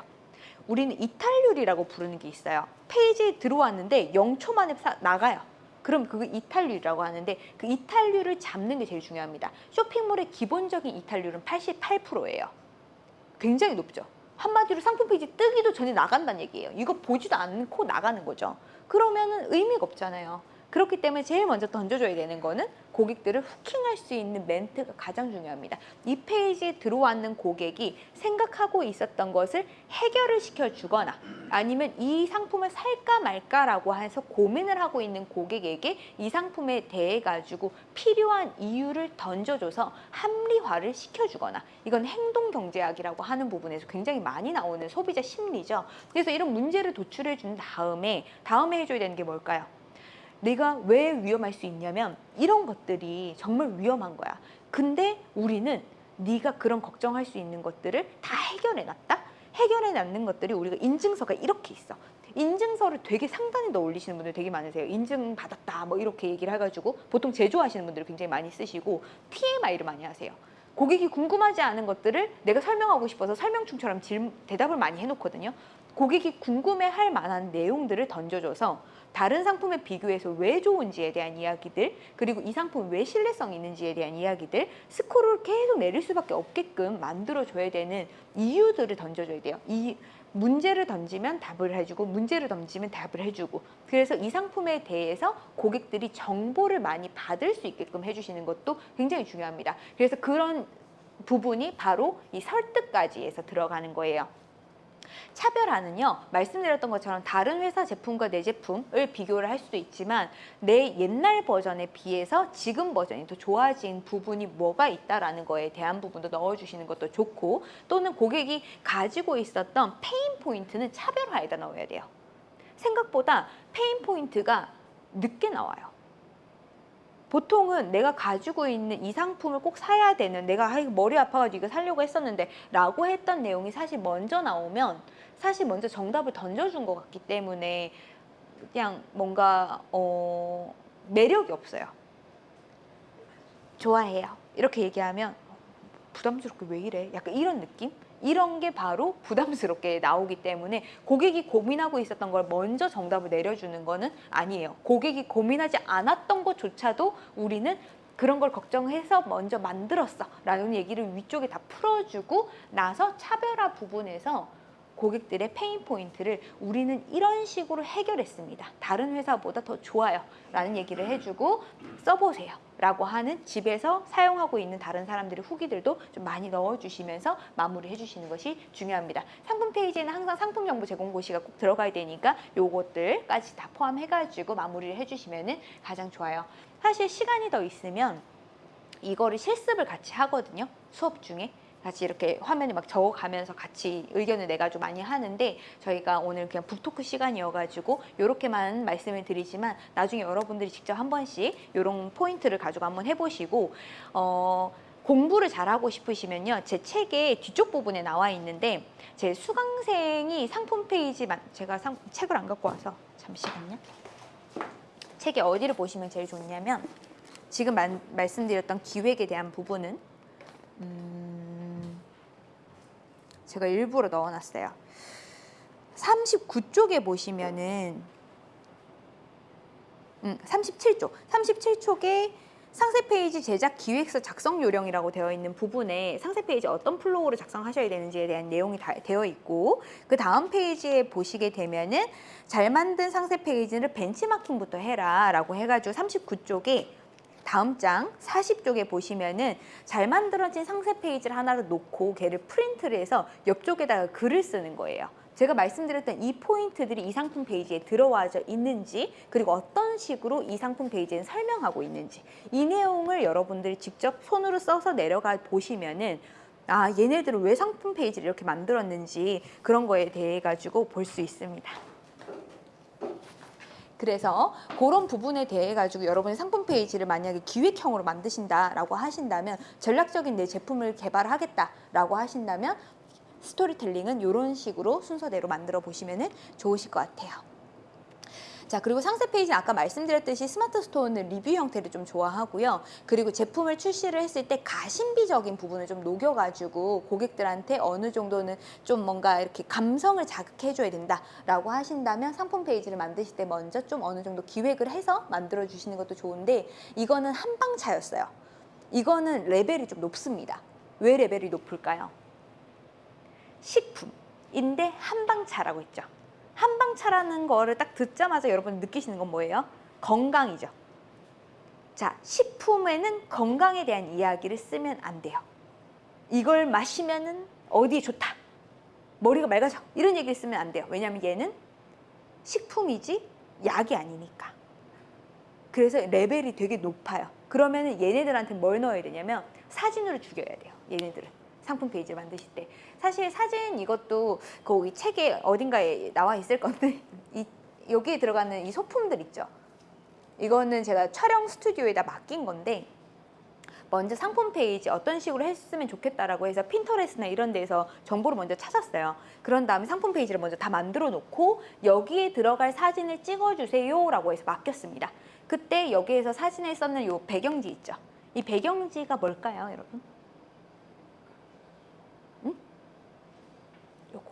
우리는 이탈률이라고 부르는 게 있어요. 페이지에 들어왔는데 0초 만에 나가요. 그럼 그거 이탈률이라고 하는데 그 이탈률을 잡는 게 제일 중요합니다. 쇼핑몰의 기본적인 이탈률은 88%예요. 굉장히 높죠. 한마디로 상품 페이지 뜨기도 전에 나간다는 얘기예요. 이거 보지도 않고 나가는 거죠. 그러면 은 의미가 없잖아요. 그렇기 때문에 제일 먼저 던져줘야 되는 거는 고객들을 후킹할 수 있는 멘트가 가장 중요합니다. 이 페이지에 들어왔는 고객이 생각하고 있었던 것을 해결을 시켜주거나 아니면 이 상품을 살까 말까라고 해서 고민을 하고 있는 고객에게 이 상품에 대해 가지고 필요한 이유를 던져줘서 합리화를 시켜주거나 이건 행동경제학이라고 하는 부분에서 굉장히 많이 나오는 소비자 심리죠. 그래서 이런 문제를 도출해 준 다음에 다음에 해줘야 되는 게 뭘까요? 내가 왜 위험할 수 있냐면 이런 것들이 정말 위험한 거야. 근데 우리는 네가 그런 걱정할 수 있는 것들을 다 해결해 놨다. 해결해 놨는 것들이 우리가 인증서가 이렇게 있어. 인증서를 되게 상단에다 올리시는 분들 되게 많으세요. 인증 받았다 뭐 이렇게 얘기를 해가지고 보통 제조하시는 분들 굉장히 많이 쓰시고 TMI를 많이 하세요. 고객이 궁금하지 않은 것들을 내가 설명하고 싶어서 설명충처럼 질, 대답을 많이 해놓거든요. 고객이 궁금해할 만한 내용들을 던져줘서 다른 상품에 비교해서 왜 좋은지에 대한 이야기들 그리고 이 상품 왜 신뢰성이 있는지에 대한 이야기들 스코어를 계속 내릴 수밖에 없게끔 만들어줘야 되는 이유들을 던져줘야 돼요. 이 문제를 던지면 답을 해주고 문제를 던지면 답을 해주고 그래서 이 상품에 대해서 고객들이 정보를 많이 받을 수 있게끔 해주시는 것도 굉장히 중요합니다. 그래서 그런 부분이 바로 이 설득까지에서 들어가는 거예요. 차별화는요 말씀드렸던 것처럼 다른 회사 제품과 내 제품을 비교를 할 수도 있지만 내 옛날 버전에 비해서 지금 버전이 더 좋아진 부분이 뭐가 있다라는 거에 대한 부분도 넣어주시는 것도 좋고 또는 고객이 가지고 있었던 pain point는 차별화에다 넣어야 돼요. 생각보다 pain point가 늦게 나와요 보통은 내가 가지고 있는 이 상품을 꼭 사야 되는 내가 머리 아파가지고 이거 살려고 했었는데 라고 했던 내용이 사실 먼저 나오면 사실 먼저 정답을 던져준 것 같기 때문에 그냥 뭔가 어, 매력이 없어요. 좋아해요. 이렇게 얘기하면 부담스럽게 왜 이래? 약간 이런 느낌 이런 게 바로 부담스럽게 나오기 때문에 고객이 고민하고 있었던 걸 먼저 정답을 내려주는 거는 아니에요. 고객이 고민하지 않았던 것조차도 우리는 그런 걸 걱정해서 먼저 만들었어 라는 얘기를 위쪽에 다 풀어주고 나서 차별화 부분에서 고객들의 pain point를 우리는 이런 식으로 해결했습니다. 다른 회사보다 더 좋아요. 라는 얘기를 해주고 써보세요. 라고 하는 집에서 사용하고 있는 다른 사람들의 후기들도 좀 많이 넣어주시면서 마무리 해 주시는 것이 중요합니다. 상품 페이지에는 항상 상품 정보 제공 고시가 꼭 들어가야 되니까 요것들까지 다 포함해가지고 마무리를 해주시면 가장 좋아요. 사실 시간이 더 있으면 이거를 실습을 같이 하거든요. 수업 중에. 같이 이렇게 화면에 막 적어가면서 같이 의견을 내가지고 많이 하는데 저희가 오늘 그냥 북토크 시간이어가지고 이렇게만 말씀을 드리지만 나중에 여러분들이 직접 한 번씩 이런 포인트를 가지고 한번 해보시고 어, 공부를 잘하고 싶으시면요. 제 책의 뒤쪽 부분에 나와 있는데 제 수강생이 상품 페이지 제가 상, 책을 안 갖고 와서 잠시만요. 책이 어디를 보시면 제일 좋냐면 지금 만, 말씀드렸던 기획에 대한 부분은 음, 제가 일부러 넣어놨어요. 39쪽에 보시면은 음, 37쪽, 37쪽에 상세 페이지 제작 기획서 작성 요령이라고 되어 있는 부분에 상세 페이지 어떤 flow로 작성하셔야 되는지에 대한 내용이 다 되어 있고 그 다음 페이지에 보시게 되면은 잘 만든 상세 페이지를 벤치마킹부터 해라 라고 해가지고 39쪽에 다음 장 40쪽에 보시면은 잘 만들어진 상세 페이지를 하나를 놓고 걔를 프린트를 해서 옆쪽에다가 글을 쓰는 거예요. 제가 말씀드렸던 이 포인트들이 이 상품 페이지에 들어와져 있는지 그리고 어떤 식으로 이 상품 페이지는 설명하고 있는지 이 내용을 여러분들이 직접 손으로 써서 내려가 보시면은 아 얘네들은 왜 상품 페이지를 이렇게 만들었는지 그런 거에 대해 가지고 볼 수 있습니다. 그래서 그런 부분에 대해 가지고 여러분이 상품 페이지를 만약에 기획형으로 만드신다라고 하신다면 전략적인 내 제품을 개발하겠다라고 하신다면 스토리텔링은 이런 식으로 순서대로 만들어 보시면 좋으실 것 같아요. 자 그리고 상세 페이지는 아까 말씀드렸듯이 스마트 스토어는 리뷰 형태를 좀 좋아하고요. 그리고 제품을 출시를 했을 때 가심비적인 부분을 좀 녹여가지고 고객들한테 어느 정도는 좀 뭔가 이렇게 감성을 자극해줘야 된다라고 하신다면 상품 페이지를 만드실 때 먼저 좀 어느 정도 기획을 해서 만들어 주시는 것도 좋은데 이거는 한방차였어요. 이거는 레벨이 좀 높습니다. 왜 레벨이 높을까요? 식품인데 한방차라고 했죠. 한방차라는 거를 딱 듣자마자 여러분 느끼시는 건 뭐예요? 건강이죠. 자, 식품에는 건강에 대한 이야기를 쓰면 안 돼요. 이걸 마시면은 어디에 좋다. 머리가 맑아져. 이런 얘기를 쓰면 안 돼요. 왜냐하면 얘는 식품이지 약이 아니니까. 그래서 레벨이 되게 높아요. 그러면 얘네들한테 뭘 넣어야 되냐면 사진으로 죽여야 돼요. 얘네들은. 상품 페이지를 만드실 때 사실 사진 이것도 거기 책에 어딘가에 나와 있을 건데 이, 여기에 들어가는 이 소품들 있죠 이거는 제가 촬영 스튜디오에다 맡긴 건데 먼저 상품 페이지 어떤 식으로 했으면 좋겠다라고 해서 Pinterest나 이런 데서 정보를 먼저 찾았어요. 그런 다음에 상품 페이지를 먼저 다 만들어 놓고 여기에 들어갈 사진을 찍어주세요 라고 해서 맡겼습니다. 그때 여기에서 사진에 썼는 요 배경지 있죠. 이 배경지가 뭘까요, 여러분? 응? 요거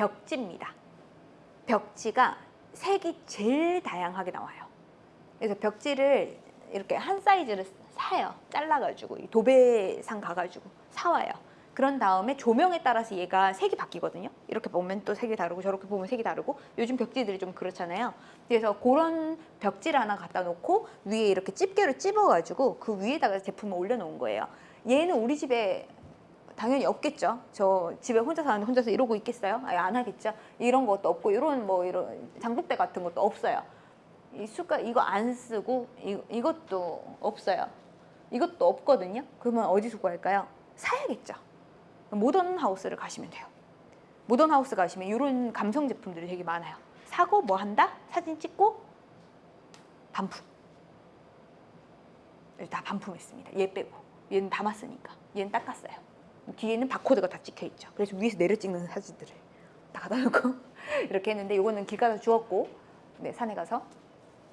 벽지입니다. 벽지가 색이 제일 다양하게 나와요. 그래서 벽지를 이렇게 한 사이즈를 사요. 잘라가지고 이 도배상 가가지고 사와요. 그런 다음에 조명에 따라서 얘가 색이 바뀌거든요. 이렇게 보면 또 색이 다르고 저렇게 보면 색이 다르고 요즘 벽지들이 좀 그렇잖아요. 그래서 그런 벽지를 하나 갖다 놓고 위에 이렇게 집게로 찝어가지고 그 위에다가 제품을 올려놓은 거예요. 얘는 우리 집에 당연히 없겠죠. 저 집에 혼자 사는데 혼자서 이러고 있겠어요? 아예 안 하겠죠. 이런 것도 없고 이런 뭐 이런 장독대 같은 것도 없어요. 이 숟가 이거 안 쓰고 이, 이것도 없어요. 이것도 없거든요. 그러면 어디서 구할까요? 사야겠죠. 모던 하우스를 가시면 돼요. 모던 하우스 가시면 이런 감성 제품들이 되게 많아요. 사고 뭐 한다? 사진 찍고 반품. 다 반품했습니다. 얘 빼고. 얘는 담았으니까. 얘는 닦았어요. 뒤에는 바코드가 다 찍혀 있죠. 그래서 위에서 내려 찍는 사진들을 다 갖다 놓고 이렇게 했는데 이거는 길 가서 주웠고 네, 산에 가서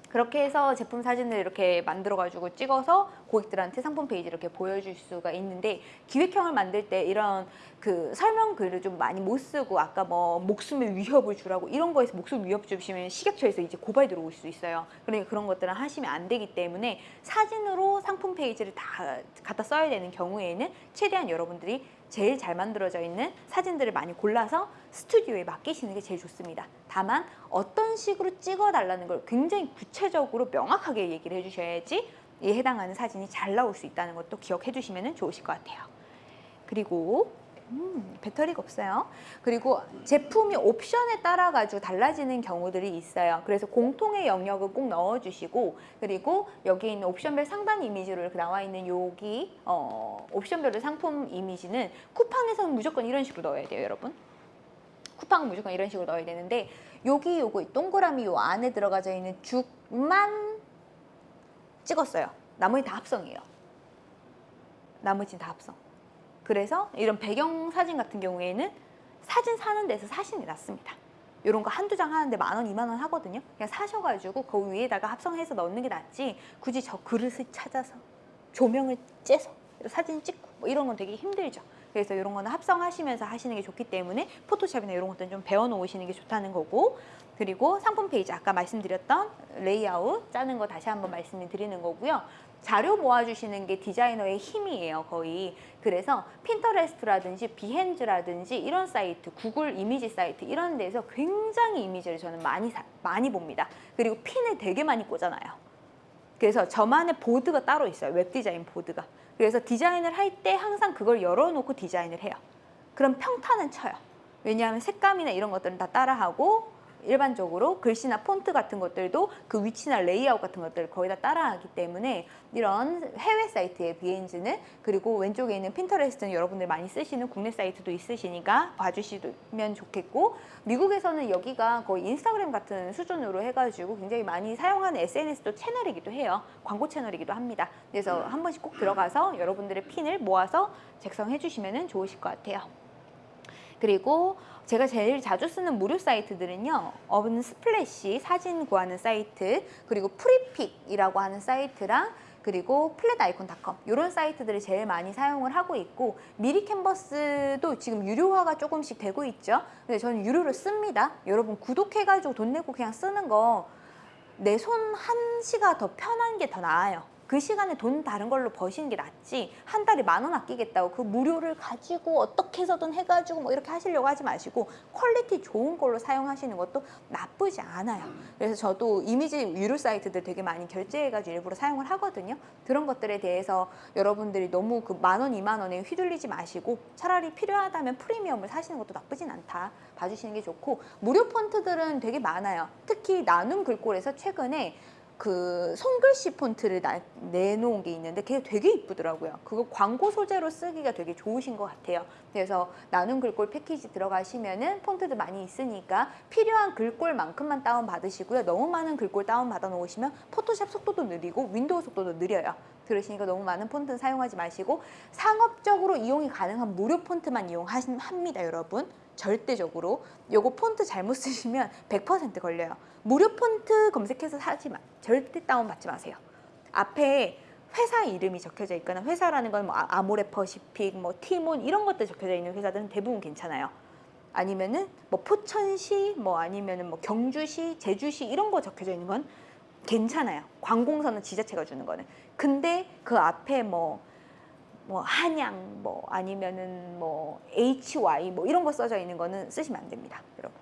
그렇게 해서 제품 사진을 이렇게 만들어 가지고 찍어서 고객들한테 상품 페이지 이렇게 보여줄 수가 있는데 기획형을 만들 때 이런 그 설명 글을 좀 많이 못 쓰고 아까 뭐 목숨에 위협을 주라고 이런 거에서 목숨 위협 주시면 식약처에서 이제 고발 들어올 수 있어요. 그러니까 그런 것들은 하시면 안 되기 때문에 사진으로 상품 페이지를 다 갖다 써야 되는 경우에는 최대한 여러분들이 제일 잘 만들어져 있는 사진들을 많이 골라서 스튜디오에 맡기시는 게 제일 좋습니다. 다만 어떤 식으로 찍어달라는 걸 굉장히 구체적으로 명확하게 얘기를 해주셔야지 이에 해당하는 사진이 잘 나올 수 있다는 것도 기억해 주시면 좋으실 것 같아요. 그리고 음, 배터리가 없어요. 그리고 제품이 옵션에 따라 가지고 달라지는 경우들이 있어요. 그래서 공통의 영역을 꼭 넣어주시고 그리고 여기 있는 옵션별 상단 이미지로 나와 있는 여기 어, 옵션별의 상품 이미지는 쿠팡에서는 무조건 이런 식으로 넣어야 돼요, 여러분. 쿠팡은 무조건 이런 식으로 넣어야 되는데 여기 요거 동그라미 요 안에 들어가져 있는 죽만 찍었어요. 나머지 다 합성이에요. 나머지는 다 합성. 그래서 이런 배경 사진 같은 경우에는 사진 사는 데서 사진이 낫습니다. 이런 거 한두 장 하는데 만 원, 이만 원 하거든요. 그냥 사셔가지고 그 위에다가 합성해서 넣는 게 낫지 굳이 저 그릇을 찾아서 조명을 째서 사진 찍고 뭐 이런 건 되게 힘들죠. 그래서 이런 거는 합성하시면서 하시는 게 좋기 때문에 포토샵이나 이런 것들은 좀 배워놓으시는 게 좋다는 거고 그리고 상품 페이지 아까 말씀드렸던 레이아웃 짜는 거 다시 한번 말씀을 드리는 거고요. 자료 모아주시는 게 디자이너의 힘이에요, 거의. 그래서 Pinterest라든지 Behance라든지 이런 사이트, 구글 이미지 사이트 이런 데서 굉장히 이미지를 저는 많이 사, 많이 봅니다. 그리고 핀을 되게 많이 꽂아놔요. 그래서 저만의 보드가 따로 있어요. 웹 디자인 보드가. 그래서 디자인을 할 때 항상 그걸 열어놓고 디자인을 해요. 그럼 평타는 쳐요. 왜냐하면 색감이나 이런 것들은 다 따라하고 일반적으로 글씨나 폰트 같은 것들도 그 위치나 레이아웃 같은 것들을 거의 다 따라하기 때문에 이런 해외 사이트의 Behance는 그리고 왼쪽에 있는 Pinterest는 여러분들 많이 쓰시는 국내 사이트도 있으시니까 봐주시면 좋겠고 미국에서는 여기가 거의 인스타그램 같은 수준으로 해가지고 굉장히 많이 사용하는 SNS도 채널이기도 해요. 광고 채널이기도 합니다. 그래서 한 번씩 꼭 들어가서 여러분들의 핀을 모아서 작성해 주시면 좋으실 것 같아요. 그리고 제가 제일 자주 쓰는 무료 사이트들은요. Unsplash 사진 구하는 사이트 그리고 Freepik이라고 하는 사이트랑 그리고 Flaticon.com 이런 사이트들을 제일 많이 사용을 하고 있고 미리캔버스도 지금 유료화가 조금씩 되고 있죠. 근데 저는 유료로 씁니다. 여러분 구독해가지고 돈 내고 그냥 쓰는 거 내 손 한시가 더 편한 게 더 나아요. 그 시간에 돈 다른 걸로 버시는 게 낫지 한 달에 만 원 아끼겠다고 그 무료를 가지고 어떻게 해서든 해가지고 뭐 이렇게 하시려고 하지 마시고 quality 좋은 걸로 사용하시는 것도 나쁘지 않아요. 그래서 저도 이미지 유료 사이트들 되게 많이 결제해가지고 일부러 사용을 하거든요. 그런 것들에 대해서 여러분들이 너무 그 만 원, 이만 원에 휘둘리지 마시고 차라리 필요하다면 프리미엄을 사시는 것도 나쁘진 않다 봐주시는 게 좋고 무료 폰트들은 되게 많아요. 특히 나눔 글꼴에서 최근에 그 손글씨 폰트를 나- 내놓은 게 있는데 그게 되게 이쁘더라고요. 그거 광고 소재로 쓰기가 되게 좋으신 것 같아요. 그래서 나눔 글꼴 패키지 들어가시면은 폰트도 많이 있으니까 필요한 글꼴만큼만 다운 받으시고요. 너무 많은 글꼴 다운 받아 놓으시면 Photoshop 속도도 느리고 Windows 속도도 느려요. 그러시니까 너무 많은 폰트는 사용하지 마시고 상업적으로 이용이 가능한 무료 폰트만 이용합니다, 여러분. 절대적으로 요거 폰트 잘못 쓰시면 100% 걸려요. 무료 폰트 검색해서 사지 마. 절대 다운 받지 마세요. 앞에 회사 이름이 적혀져 있거나 회사라는 건 뭐 아모레 퍼시픽, 뭐 티몬 이런 것들 적혀져 있는 회사들은 대부분 괜찮아요. 아니면은 뭐 포천시, 뭐 아니면은 뭐 경주시, 제주시 이런 거 적혀져 있는 건 괜찮아요. 관공서는 지자체가 주는 거는. 근데 그 앞에 뭐, 뭐 한양, 뭐 아니면은 뭐 HY 뭐 이런 거 써져 있는 거는 쓰시면 안 됩니다, 여러분.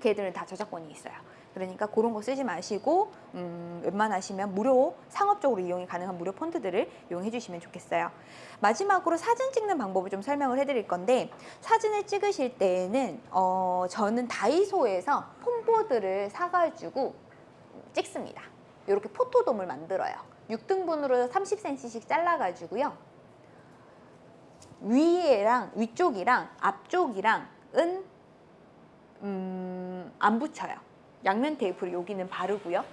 걔들은 다 저작권이 있어요. 그러니까 그런 거 쓰지 마시고 음, 웬만하시면 무료 상업적으로 이용이 가능한 무료 폰트들을 이용해 주시면 좋겠어요. 마지막으로 사진 찍는 방법을 좀 설명을 해 드릴 건데 사진을 찍으실 때에는 어, 저는 다이소에서 폼보드를 사가지고 찍습니다. 이렇게 포토돔을 만들어요. 6등분으로 30cm씩 잘라가지고요. 위에랑 위쪽이랑 앞쪽이랑은 음, 안 붙여요. 양면 테이프를 여기는 바르고요.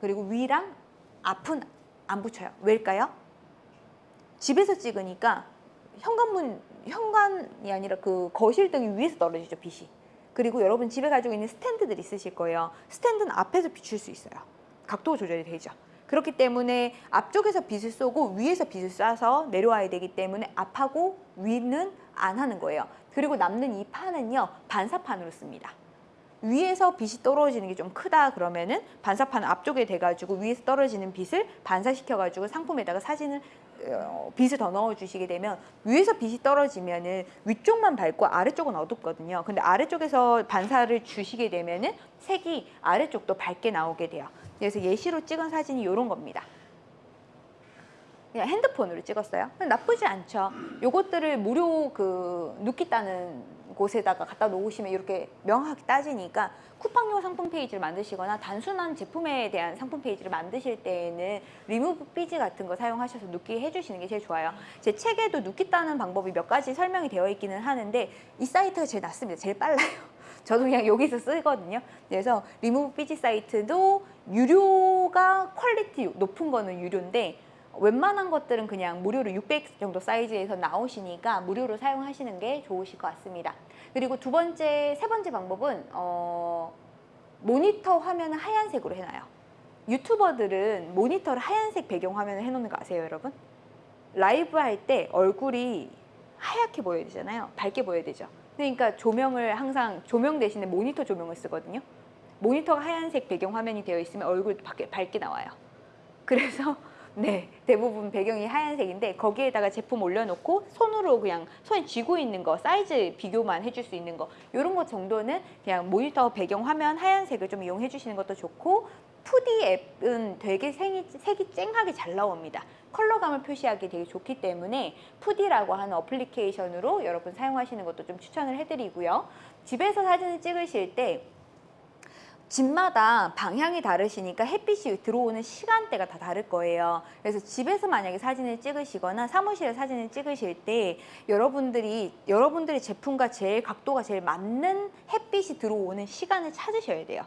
그리고 위랑 앞은 안 붙여요. 왜일까요? 집에서 찍으니까 현관문 현관이 아니라 그 거실등이 위에서 떨어지죠 빛이. 그리고 여러분 집에 가지고 있는 스탠드들 있으실 거예요. 스탠드는 앞에서 비출 수 있어요. 각도 조절이 되죠. 그렇기 때문에 앞쪽에서 빛을 쏘고 위에서 빛을 쏴서 내려와야 되기 때문에 앞하고 위는 안 하는 거예요. 그리고 남는 이 판은요 반사판으로 씁니다. 위에서 빛이 떨어지는 게 좀 크다 그러면은 반사판 앞쪽에 대가지고 위에서 떨어지는 빛을 반사시켜가지고 상품에다가 사진을 어, 빛을 더 넣어주시게 되면 위에서 빛이 떨어지면은 위쪽만 밝고 아래쪽은 어둡거든요. 근데 아래쪽에서 반사를 주시게 되면은 색이 아래쪽도 밝게 나오게 돼요. 그래서 예시로 찍은 사진이 이런 겁니다. 그냥 핸드폰으로 찍었어요. 나쁘지 않죠. 요것들을 무료 그 누끼 따는 곳에다가 갖다 놓으시면 이렇게 명확하게 따지니까 쿠팡용 상품 페이지를 만드시거나 단순한 제품에 대한 상품 페이지를 만드실 때에는 리무브 삐지 같은 거 사용하셔서 누끼 해주시는 게 제일 좋아요. 제 책에도 누끼 따는 방법이 몇 가지 설명이 되어 있기는 하는데 이 사이트가 제일 낫습니다. 제일 빨라요. 저도 그냥 여기서 쓰거든요. 그래서 리무브 삐지 사이트도 유료가 quality 높은 거는 유료인데 웬만한 것들은 그냥 무료로 600 정도 사이즈에서 나오시니까 무료로 사용하시는 게 좋으실 것 같습니다. 그리고 두 번째, 세 번째 방법은 어, 모니터 화면을 하얀색으로 해놔요. 유튜버들은 모니터를 하얀색 배경 화면을 해놓는 거 아세요, 여러분? 라이브 할 때 얼굴이 하얗게 보여야 되잖아요. 밝게 보여야 되죠. 그러니까 조명을 항상 조명 대신에 모니터 조명을 쓰거든요. 모니터가 하얀색 배경 화면이 되어 있으면 얼굴 밖에 밝게 나와요. 그래서 네 대부분 배경이 하얀색인데 거기에다가 제품 올려놓고 손으로 그냥 손에 쥐고 있는 거 사이즈 비교만 해줄 수 있는 거 이런 것 정도는 그냥 모니터 배경 화면 하얀색을 좀 이용해 주시는 것도 좋고 2D 앱은 되게 색이, 색이 쨍하게 잘 나옵니다. 컬러감을 표시하기 되게 좋기 때문에 2D라고 하는 어플리케이션으로 여러분 사용하시는 것도 좀 추천을 해드리고요. 집에서 사진을 찍으실 때 집마다 방향이 다르시니까 햇빛이 들어오는 시간대가 다 다를 거예요. 그래서 집에서 만약에 사진을 찍으시거나 사무실에 사진을 찍으실 때 여러분들이 여러분들의 제품과 제일 각도가 제일 맞는 햇빛이 들어오는 시간을 찾으셔야 돼요.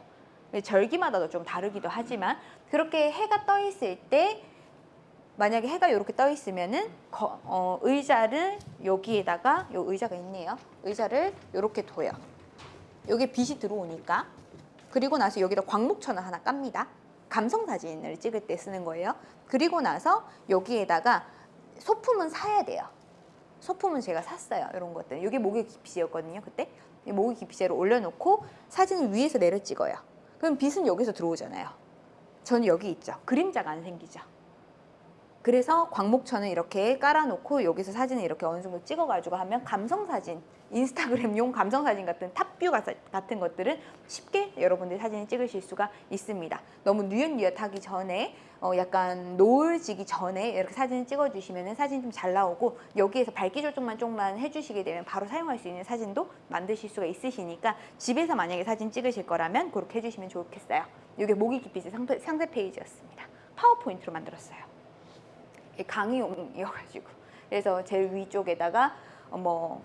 절기마다도 좀 다르기도 하지만 그렇게 해가 떠 있을 때 만약에 해가 이렇게 떠 있으면은 거- 어, 의자를 여기에다가 요 의자가 있네요. 의자를 이렇게 둬요. 여기 빛이 들어오니까 그리고 나서 여기다 광목천을 하나 깝니다. 감성 사진을 찍을 때 쓰는 거예요. 그리고 나서 여기에다가 소품은 사야 돼요. 소품은 제가 샀어요. 이런 것들. 이게 목욕 기피제였거든요. 그때 이 목욕 기피제를 올려놓고 사진을 위에서 내려 찍어요. 그럼 빛은 여기서 들어오잖아요. 저는 여기 있죠. 그림자가 안 생기죠. 그래서 광목천을 이렇게 깔아놓고 여기서 사진을 이렇게 어느 정도 찍어가지고 하면 감성사진, 인스타그램용 감성사진 같은 탑뷰 가- 같은 것들은 쉽게 여러분들이 사진을 찍으실 수가 있습니다. 너무 뉘엿뉘엿하기 전에 어, 약간 노을 지기 전에 이렇게 사진을 찍어주시면 사진 좀 잘 나오고 여기에서 밝기 조정만 조금만 해주시게 되면 바로 사용할 수 있는 사진도 만드실 수가 있으시니까 집에서 만약에 사진 찍으실 거라면 그렇게 해주시면 좋겠어요. 이게 모기 기피지 상세, 상세 페이지였습니다. 파워포인트로 만들었어요. 강의용이어가지고 그래서 제일 위쪽에다가 어, 뭐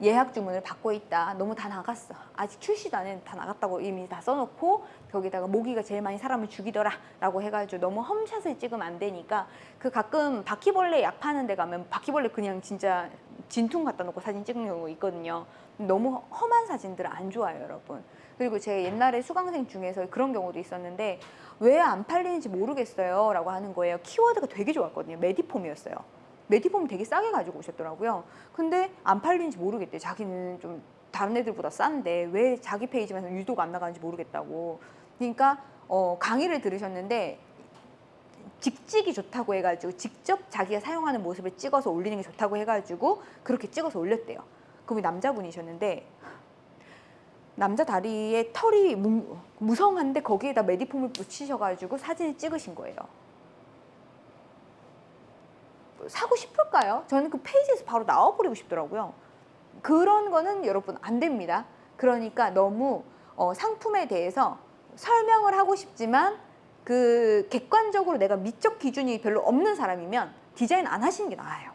예약 주문을 받고 있다. 너무 다 나갔어. 아직 출시도 안 했는데 다 나갔다고 이미 다 써놓고 거기다가 모기가 제일 많이 사람을 죽이더라 라고 해가지고 너무 험샷을 찍으면 안 되니까 그 가끔 바퀴벌레 약 파는 데 가면 바퀴벌레 그냥 진짜 진퉁 갖다 놓고 사진 찍는 경우가 있거든요. 너무 험한 사진들은 안 좋아요, 여러분. 그리고 제 옛날에 수강생 중에서 그런 경우도 있었는데 왜 안 팔리는지 모르겠어요 라고 하는 거예요. 키워드가 되게 좋았거든요. 메디폼이었어요. 메디폼 되게 싸게 가지고 오셨더라고요. 근데 안 팔리는지 모르겠대. 자기는 좀 다른 애들보다 싼데 왜 자기 페이지만 유독 안 나가는지 모르겠다고. 그러니까 어, 강의를 들으셨는데 직직이 좋다고 해가지고 직접 자기가 사용하는 모습을 찍어서 올리는 게 좋다고 해가지고 그렇게 찍어서 올렸대요. 그분이 남자분이셨는데 남자 다리에 털이 무, 무성한데 거기에다 메디폼을 붙이셔가지고 사진을 찍으신 거예요. 사고 싶을까요? 저는 그 페이지에서 바로 나와버리고 싶더라고요. 그런 거는 여러분 안 됩니다. 그러니까 너무 어, 상품에 대해서 설명을 하고 싶지만 그 객관적으로 내가 미적 기준이 별로 없는 사람이면 디자인 안 하시는 게 나아요.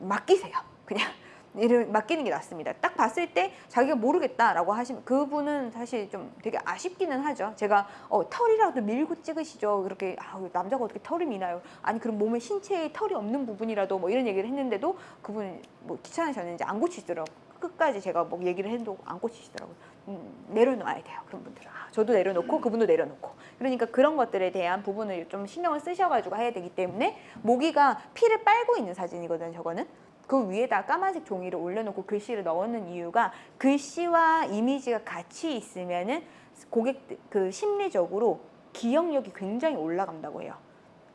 맡기세요. 그냥 일을 맡기는 게 낫습니다. 딱 봤을 때 자기가 모르겠다라고 하시면 그분은 사실 좀 되게 아쉽기는 하죠. 제가 어, 털이라도 밀고 찍으시죠. 그렇게 아, 남자가 어떻게 털이 미나요? 아니 그럼 몸에 신체에 털이 없는 부분이라도 뭐 이런 얘기를 했는데도 그분 뭐 귀찮으셨는지 안 고치시더라고. 끝까지 제가 뭐 얘기를 해도 안 고치시더라고요. 음, 내려놓아야 돼요. 그런 분들은. 아, 저도 내려놓고 그분도 내려놓고. 그러니까 그런 것들에 대한 부분을 좀 신경을 쓰셔가지고 해야 되기 때문에 모기가 피를 빨고 있는 사진이거든요. 저거는. 그 위에다 까만색 종이를 올려놓고 글씨를 넣는 이유가 글씨와 이미지가 같이 있으면은 고객 그 심리적으로 기억력이 굉장히 올라간다고 해요.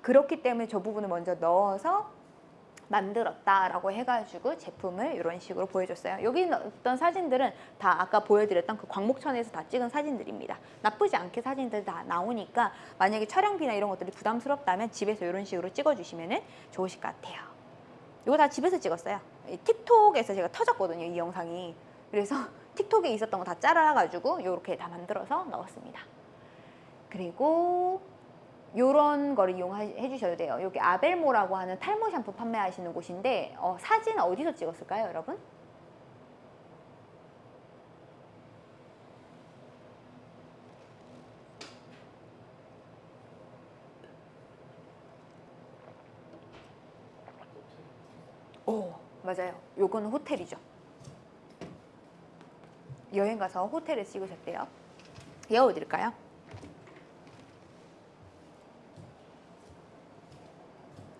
그렇기 때문에 저 부분을 먼저 넣어서 만들었다라고 해가지고 제품을 이런 식으로 보여줬어요. 여기 있던 사진들은 다 아까 보여드렸던 그 광목천에서 다 찍은 사진들입니다. 나쁘지 않게 사진들 다 나오니까 만약에 촬영비나 이런 것들이 부담스럽다면 집에서 이런 식으로 찍어주시면 좋으실 것 같아요. 이거 다 집에서 찍었어요. 이 틱톡에서 제가 터졌거든요, 이 영상이. 그래서 틱톡에 있었던 거 다 잘라가지고 이렇게 다 만들어서 넣었습니다. 그리고 이런 거를 이용해 주셔도 돼요. 여기 아벨모라고 하는 탈모 샴푸 판매하시는 곳인데 어, 사진 어디서 찍었을까요, 여러분? 오, 맞아요. 요거는 호텔이죠. 여행 가서 호텔에 찍으셨대요. 외워드릴까요?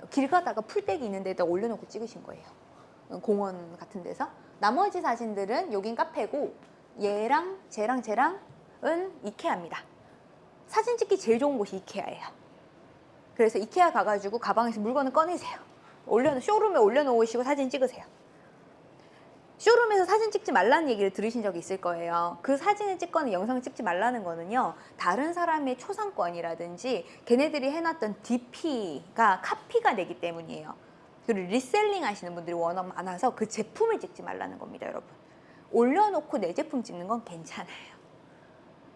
길 가다가 풀떼기 있는 데다 올려놓고 찍으신 거예요. 공원 같은 데서. 나머지 사진들은 여긴 카페고 얘랑 쟤랑 쟤랑은 이케아입니다. 사진 찍기 제일 좋은 곳이 이케아예요. 그래서 이케아 가가지고 가방에서 물건을 꺼내세요. 올려 showroom에 올려놓으시고 사진 찍으세요. showroom에서 사진 찍지 말라는 얘기를 들으신 적이 있을 거예요. 그 사진을 찍거나 영상을 찍지 말라는 거는요. 다른 사람의 초상권이라든지 걔네들이 해놨던 DP가 카피가 되기 때문이에요. 그리고 reselling 하시는 분들이 워낙 많아서 그 제품을 찍지 말라는 겁니다, 여러분. 올려놓고 내 제품 찍는 건 괜찮아요.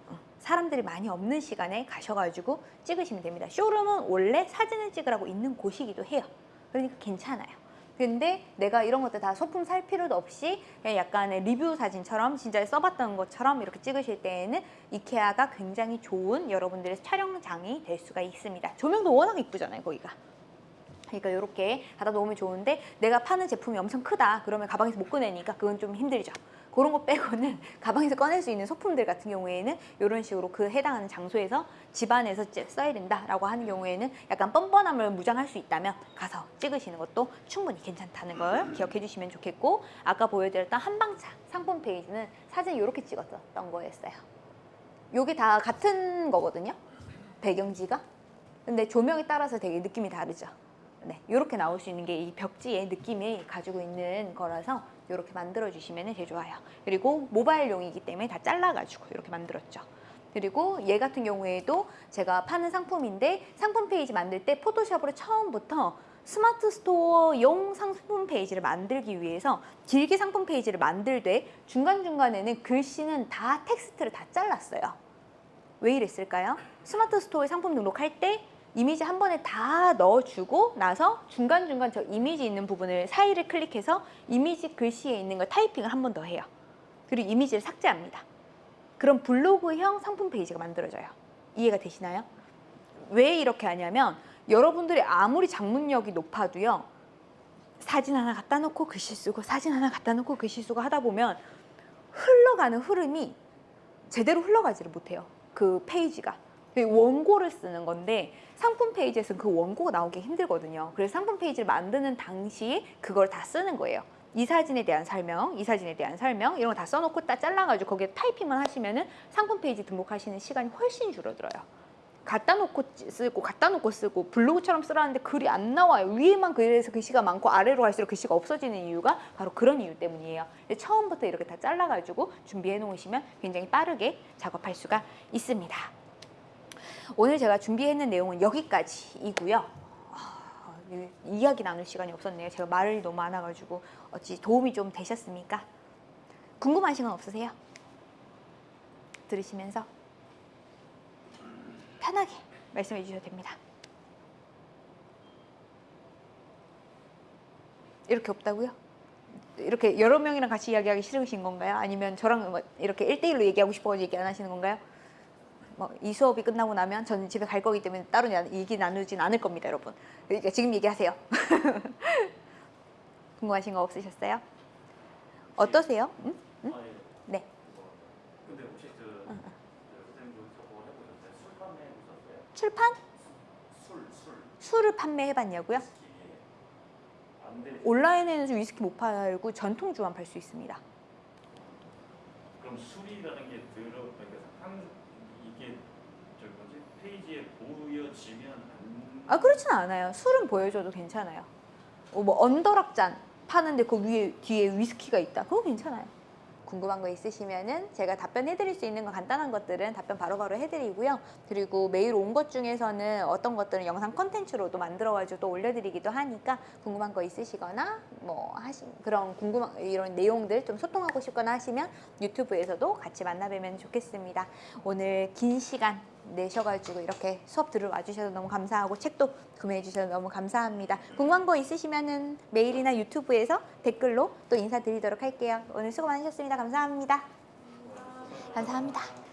어, 사람들이 많이 없는 시간에 가셔가지고 찍으시면 됩니다. 쇼룸은 원래 사진을 찍으라고 있는 곳이기도 해요. 그러니까 괜찮아요. 근데 내가 이런 것들 다 소품 살 필요도 없이 그냥 약간의 리뷰 사진처럼 진짜 써봤던 것처럼 이렇게 찍으실 때에는 이케아가 굉장히 좋은 여러분들의 촬영장이 될 수가 있습니다. 조명도 워낙 이쁘잖아요, 거기가. 그러니까 이렇게 받아 놓으면 좋은데 내가 파는 제품이 엄청 크다 그러면 가방에서 못 꺼내니까 그건 좀 힘들죠. 그런 거 빼고는 가방에서 꺼낼 수 있는 소품들 같은 경우에는 이런 식으로 그 해당하는 장소에서 집안에서 써야 된다라고 하는 경우에는 약간 뻔뻔함을 무장할 수 있다면 가서 찍으시는 것도 충분히 괜찮다는 걸 기억해 주시면 좋겠고 아까 보여드렸던 한방차 상품 페이지는 사진 이렇게 찍었던 거였어요. 요게 다 같은 거거든요. 배경지가. 근데 조명에 따라서 되게 느낌이 다르죠. 네, 이렇게 나올 수 있는 게 이 벽지의 느낌이 가지고 있는 거라서 이렇게 만들어 주시면 제일 좋아요. 그리고 모바일용이기 때문에 다 잘라가지고 이렇게 만들었죠. 그리고 얘 같은 경우에도 제가 파는 상품인데 상품 페이지 만들 때 Photoshop으로 처음부터 스마트 스토어용 상품 페이지를 만들기 위해서 길게 상품 페이지를 만들되 중간중간에는 글씨는 다 텍스트를 다 잘랐어요. 왜 이랬을까요? 스마트 스토어에 상품 등록할 때 이미지 한 번에 다 넣어주고 나서 중간중간 저 이미지 있는 부분을 사이를 클릭해서 이미지 글씨에 있는 걸 타이핑을 한 번 더 해요. 그리고 이미지를 삭제합니다. 그럼 블로그형 상품 페이지가 만들어져요. 이해가 되시나요? 왜 이렇게 하냐면 여러분들이 아무리 장문력이 높아도요. 사진 하나 갖다 놓고 글씨 쓰고 사진 하나 갖다 놓고 글씨 쓰고 하다 보면 흘러가는 흐름이 제대로 흘러가지를 못해요. 그 페이지가. 원고를 쓰는 건데 상품 페이지에서는 그 원고가 나오기 힘들거든요. 그래서 상품 페이지를 만드는 당시에 그걸 다 쓰는 거예요. 이 사진에 대한 설명, 이 사진에 대한 설명 이런 거 다 써놓고 딱 잘라가지고 거기에 타이핑만 하시면 은 상품 페이지 등록하시는 시간이 훨씬 줄어들어요. 갖다 놓고 쓰고 갖다 놓고 쓰고 블로그처럼 쓰라는데 글이 안 나와요. 위에만 그래서 글씨가 많고 아래로 갈수록 글씨가 없어지는 이유가 바로 그런 이유 때문이에요. 처음부터 이렇게 다 잘라가지고 준비해 놓으시면 굉장히 빠르게 작업할 수가 있습니다. 오늘 제가 준비했는 내용은 여기까지이고요. 아, 이- 이야기 나눌 시간이 없었네요. 제가 말이 너무 많아가지고 어찌 도움이 좀 되셨습니까? 궁금하신 건 없으세요? 들으시면서 편하게 말씀해 주셔도 됩니다. 이렇게 없다고요? 이렇게 여러 명이랑 같이 이야기하기 싫으신 건가요? 아니면 저랑 뭐 이렇게 1대1로 얘기하고 싶어서 얘기 안 하시는 건가요? 뭐 이 수업이 끝나고 나면 저는 집에 갈 거기 때문에 따로 야- 얘기 나누진 않을 겁니다, 여러분. 그러니까 지금 얘기하세요. 궁금하신 거 없으셨어요? 어떠세요? 응? 응? 아, 예. 네. 뭐, 근데 혹시 그, 응, 그? 출판? 술, 술. 술을 판매해봤냐고요? 온라인에는 위스키 못 팔고 전통주만 팔 수 있습니다. 그럼 술이라는 게 들어, 그러니까 한 이게 저 뭐지 페이지에 보여지면 안. 아 그렇진 않아요. 술은 보여줘도 괜찮아요. 어, 뭐 언더락잔 파는데 그 위에 뒤에 위스키가 있다. 그거 괜찮아요. 궁금한 거 있으시면은 제가 답변해 드릴 수 있는 거 간단한 것들은 답변 바로바로 해드리고요. 그리고 메일 온 것 중에서는 어떤 것들은 영상 컨텐츠로도 만들어가지고 또 올려드리기도 하니까 궁금한 거 있으시거나 뭐 하신 그런 궁금한 이런 내용들 좀 소통하고 싶거나 하시면 유튜브에서도 같이 만나뵈면 좋겠습니다. 오늘 긴 시간 내셔가지고 이렇게 수업 들으러 와주셔서 너무 감사하고 책도 구매해 주셔서 너무 감사합니다. 궁금한 거 있으시면은 메일이나 유튜브에서 댓글로 또 인사드리도록 할게요. 오늘 수고 많으셨습니다. 감사합니다. 감사합니다.